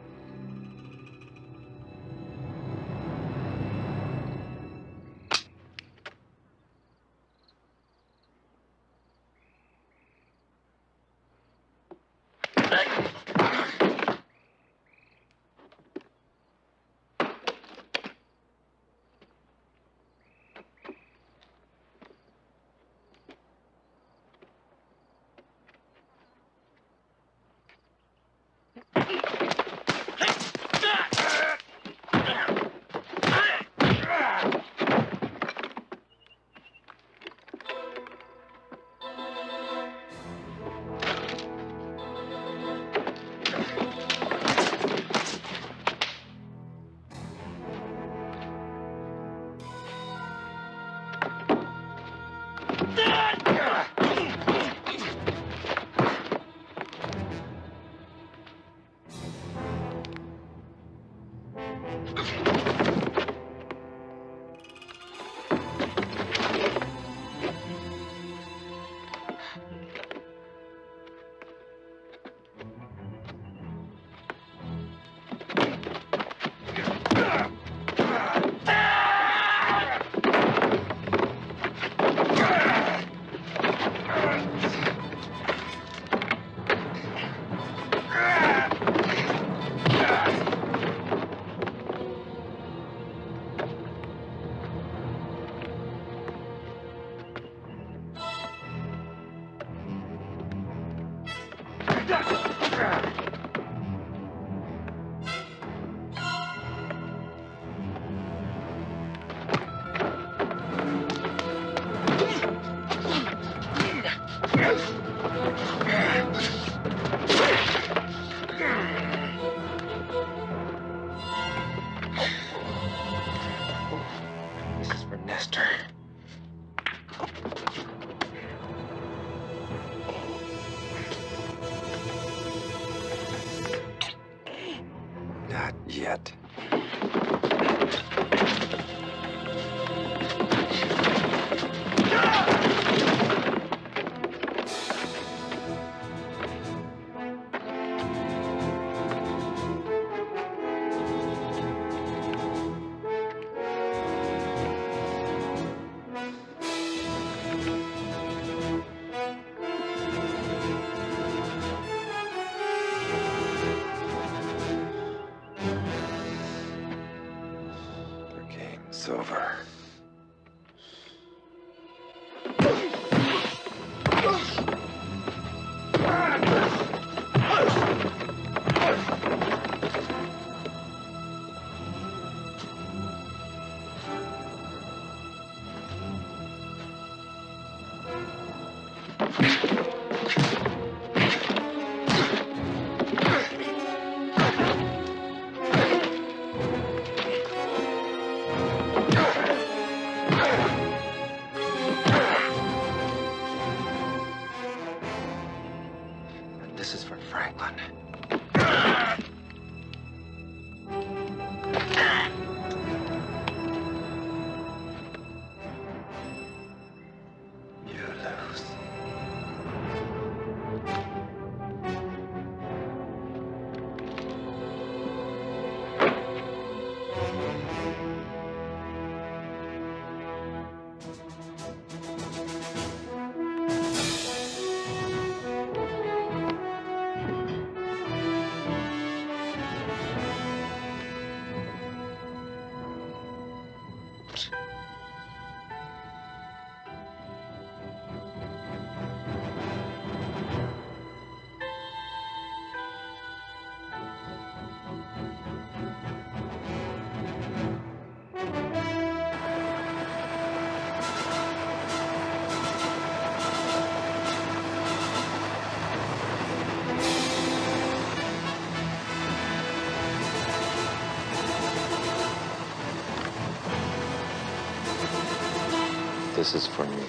This is for me.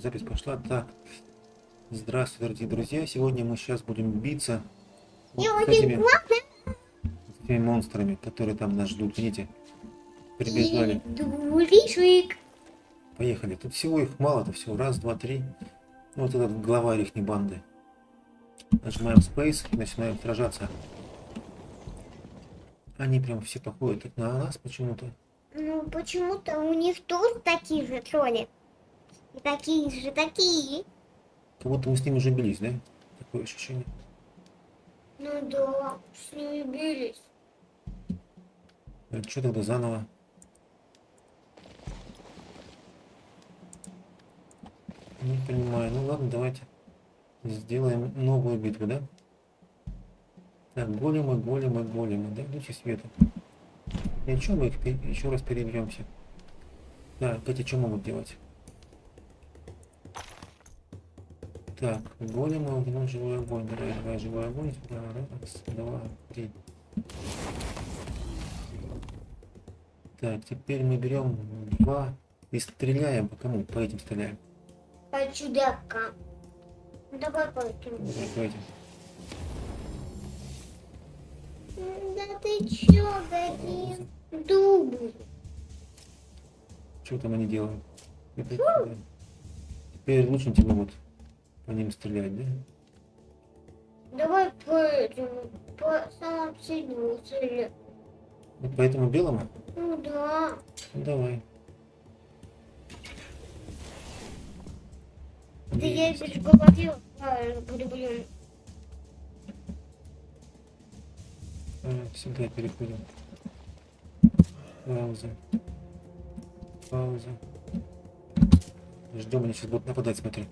Запись пошла. Так. Здравствуйте, дорогие друзья. Сегодня мы сейчас будем биться вот с этими, с этими монстрами, которые там нас ждут. Видите? Прибежали. Поехали. Тут всего их мало-то всего. Раз, два, три. Ну, Вот этот глава их банды. Нажимаем Space и начинаем сражаться. Они прям все походят на нас почему-то. Ну, почему-то у них тоже такие же тролли. И такие же такие. Как будто мы с ними уже бились, да? Такое ощущение. Ну да, с ними бились. Что тогда заново? Не понимаю. Ну ладно, давайте сделаем новую битву, да? Так, големы, големы, големы, да? Лучи света. И что мы их еще раз перебьемся? Так, эти что могут делать? Так, големы, огонь, живой огонь. Давай, давай, живой огонь. Раз, два, три. Так, теперь мы берем два и стреляем по кому? По этим стреляем. По чудака. Ну, Давай пойдем. По этим. Да ты чё, Галин? Дубль. Что там они делают? Теперь лучники могут по ним стрелять, да? Давай по этому, по самому сильному цели. Вот по этому белому? Ну да. Ну, давай. Да я тебе же говорил, правильно, блин. А, Сюда переходим. Пауза. Пауза. Ждем, они сейчас будут нападать, смотри.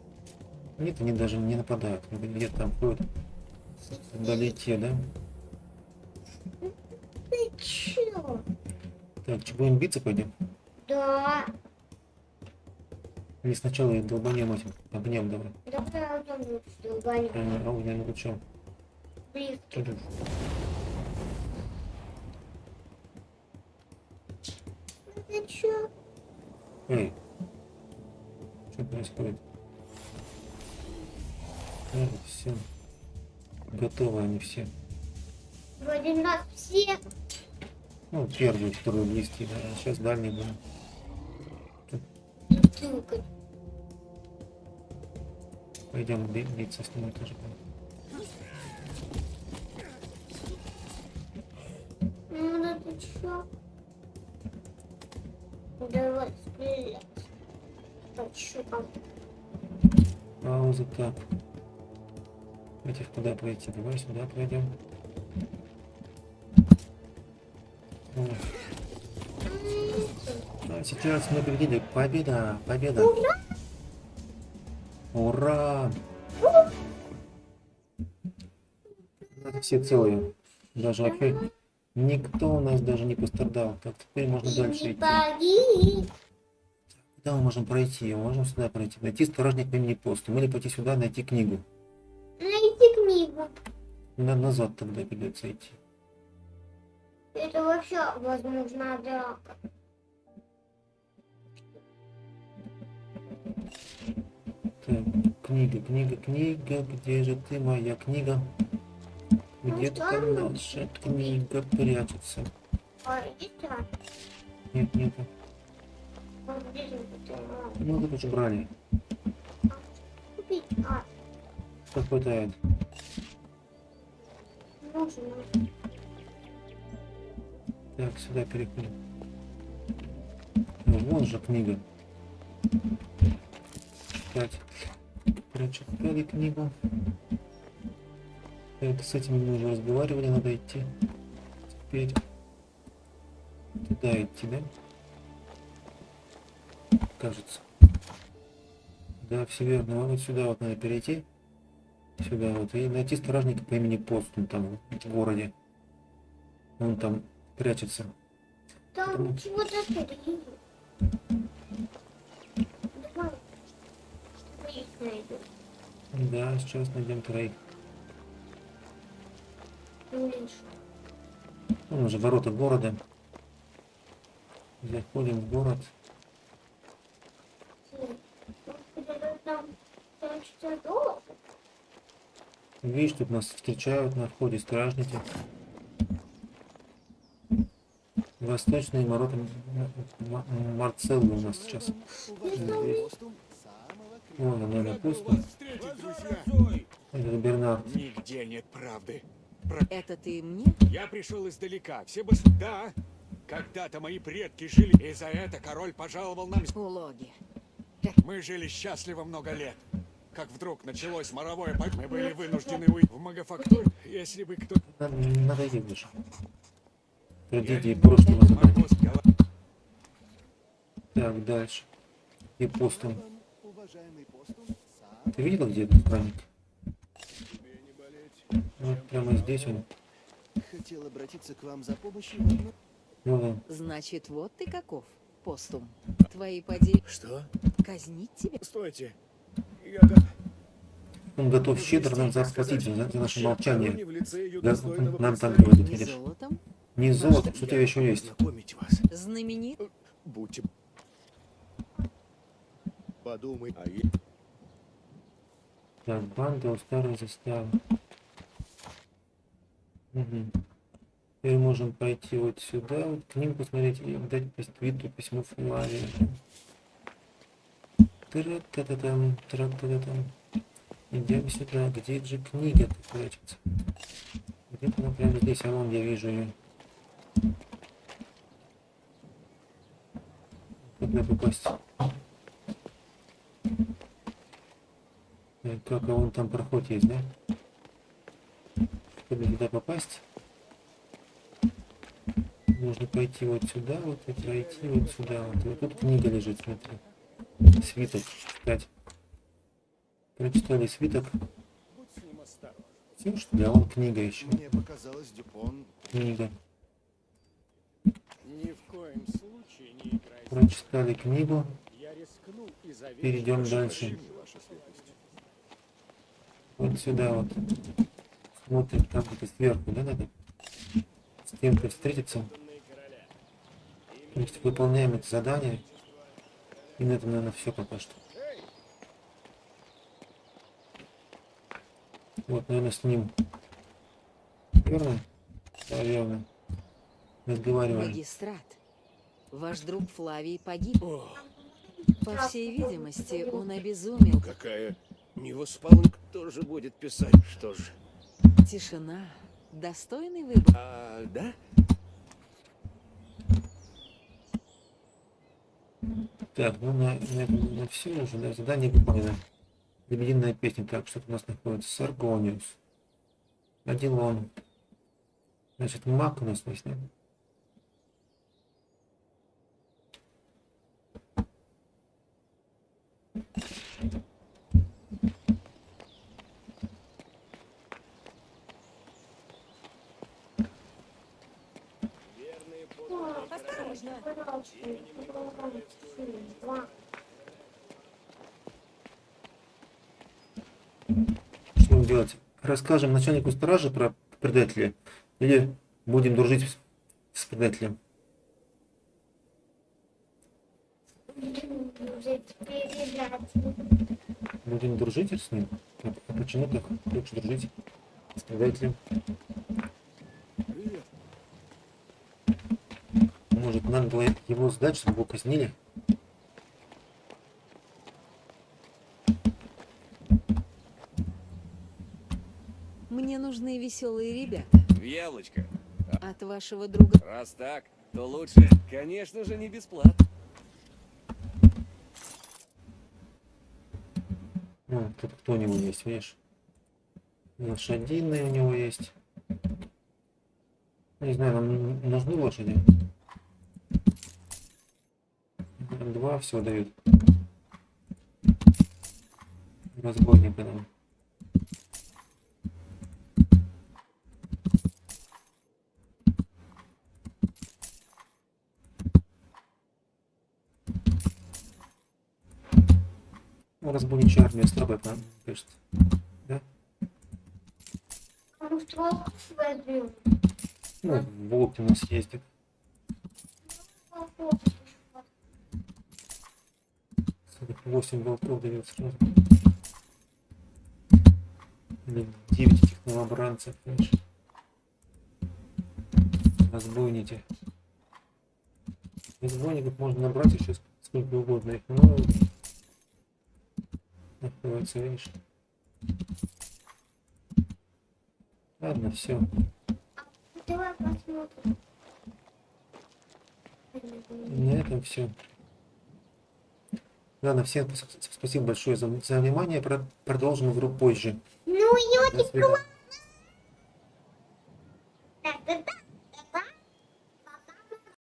Нет, они даже не нападают. Они Где-то там ходят. Вдалеке, да? Ты чё? Так, что, будем биться пойдем? Да. Или сначала их долбанем этим? Огнем давай. Давай огнем долбанем. А, огнем лучом. Ты? Ты чё? Эй. Что происходит? Да, все. Готовы они все. Вроде нас все. Ну, первый, второй близкий, да. Сейчас дальний будем. Пойдем биться с ним тоже будем. Ну, тут что? Давай стрелять. Пощупал. Пауза так. Этих куда пройти? Давай сюда пройдем. А сейчас мы победили. Победа! Победа! Ура! У нас все целые. Даже вообще никто у нас даже не пострадал. Так, теперь можно дальше идти. Куда мы можем пройти? Мы можем сюда пройти. Найти стражник по имени Постум. Или пойти сюда, найти книгу. На назад тогда придется идти. Это вообще возможно драка. Так, книга, книга, книга, где же ты, моя книга? Где-то там наша книга прячется. А. Нет, это, а, Ну, тут уже брали. А, Как хватает. Так, сюда переходим. Ну, Вон же книга. Читать. Прочитали книгу. Так, с этими мы уже разговаривали, надо идти. Теперь туда идти, да? Кажется. Да, все верно. Вот сюда вот надо перейти. Сюда вот. И найти стражника по имени Постум там в городе. Он там прячется. Там чего-то. Что их найду. Да, сейчас найдем троих. Вон уже ворота города. Заходим в город. что? Господи, Там, там что долларов? Видишь, тут нас встречают на входе стражники. Восточные ворота М- М- Марцеллы у нас сейчас. Здесь. Вон она на пусто. Это Бернард. Нигде нет правды. Это ты мне? Я пришел издалека. Все бы... Да. Когда-то мои предки жили, и за это король пожаловал нам... Улоги. Мы жили счастливо много лет. Как вдруг началось моровое... по- Мы были вынуждены уйти в Магафактур. Если бы кто... Надо, надоел уже. Трагедии прошлого забыть. Так, дальше. И постом. Ты видел, где этот праздник? Вот прямо здесь он. Хотел обратиться к вам за помощью. Ну да. Значит, вот ты каков, постум. Твои поди... Что? Казнить тебя? Стойте. Он готов щедро нам заплатить за, за наше молчание. Да, нам так говорит, Не видишь? Не золото, что у тебя еще есть. Знаменит? Будьте... Подумай. А я... Так, банда у старой заставы. Угу. Теперь можем пойти вот сюда, вот книгу посмотреть и дать Виту письмо Флавии. Тра-та-та-там, тра-та-та-там. Идем сюда. Где же книга прячется? Где-то она прямо здесь, а вон я вижу ее. Куда попасть? Так, как, вон там проход есть, да? Чтобы туда попасть, нужно пойти вот сюда, вот и пройти вот сюда. Вот, и вот тут книга лежит, смотри. Свиток читать. Прочитали свиток. Все, что ли? А вон книга еще. Мне показалось, Дюпон... Книга. Ни в коем случае не играйте. Прочитали книгу. Я рискну и заверю, Перейдем дальше. Вот сюда вот. Смотрим, там где-то сверху, да, надо? С кем-то встретиться. То есть выполняем это задание. И на этом, наверное, все пока что. Вот, наверное, с ним. Верно? Да, верно. Разговариваем. Магистрат. Ваш друг Флавий погиб. По всей видимости, он обезумел. Какая невоспалок тоже будет писать, что же? Тишина. Достойный выбор. А, да? Так, ну на, на, на все уже, да, задание выполнено. Лебединая песня. Так, что у нас находится? Саргониус. Адилон. Значит, маг у нас есть, да? Осторожно. Что будем делать? Расскажем начальнику стражи про предателя или будем дружить с, предателем? Будем дружить с ним? А почему так хочешь дружить с предателем? Может, надо было его сдать, чтобы его казнили? Мне нужны веселые ребята. Велочка, От вашего друга. раз так, то лучше, конечно же, не бесплатно. Ну, тут кто у него есть, видишь? Лошадиные у него есть. Не знаю, нам нужны лошади. Два всего дают. Разбойника нам. Ну, разбойничья армия слабая, кажется. Да? Ну, волк у нас ездит. 8 болтов дает сразу. Или 9 этих новобранцев, знаешь. Разбойники. Разбойников можно набрать еще ск- сколько угодно их, но... Находится, видишь. Ладно, все. Давай посмотрим. На этом все. Ладно, всем спасибо большое за, за внимание. Про- Продолжим игру позже. Ну, ётик,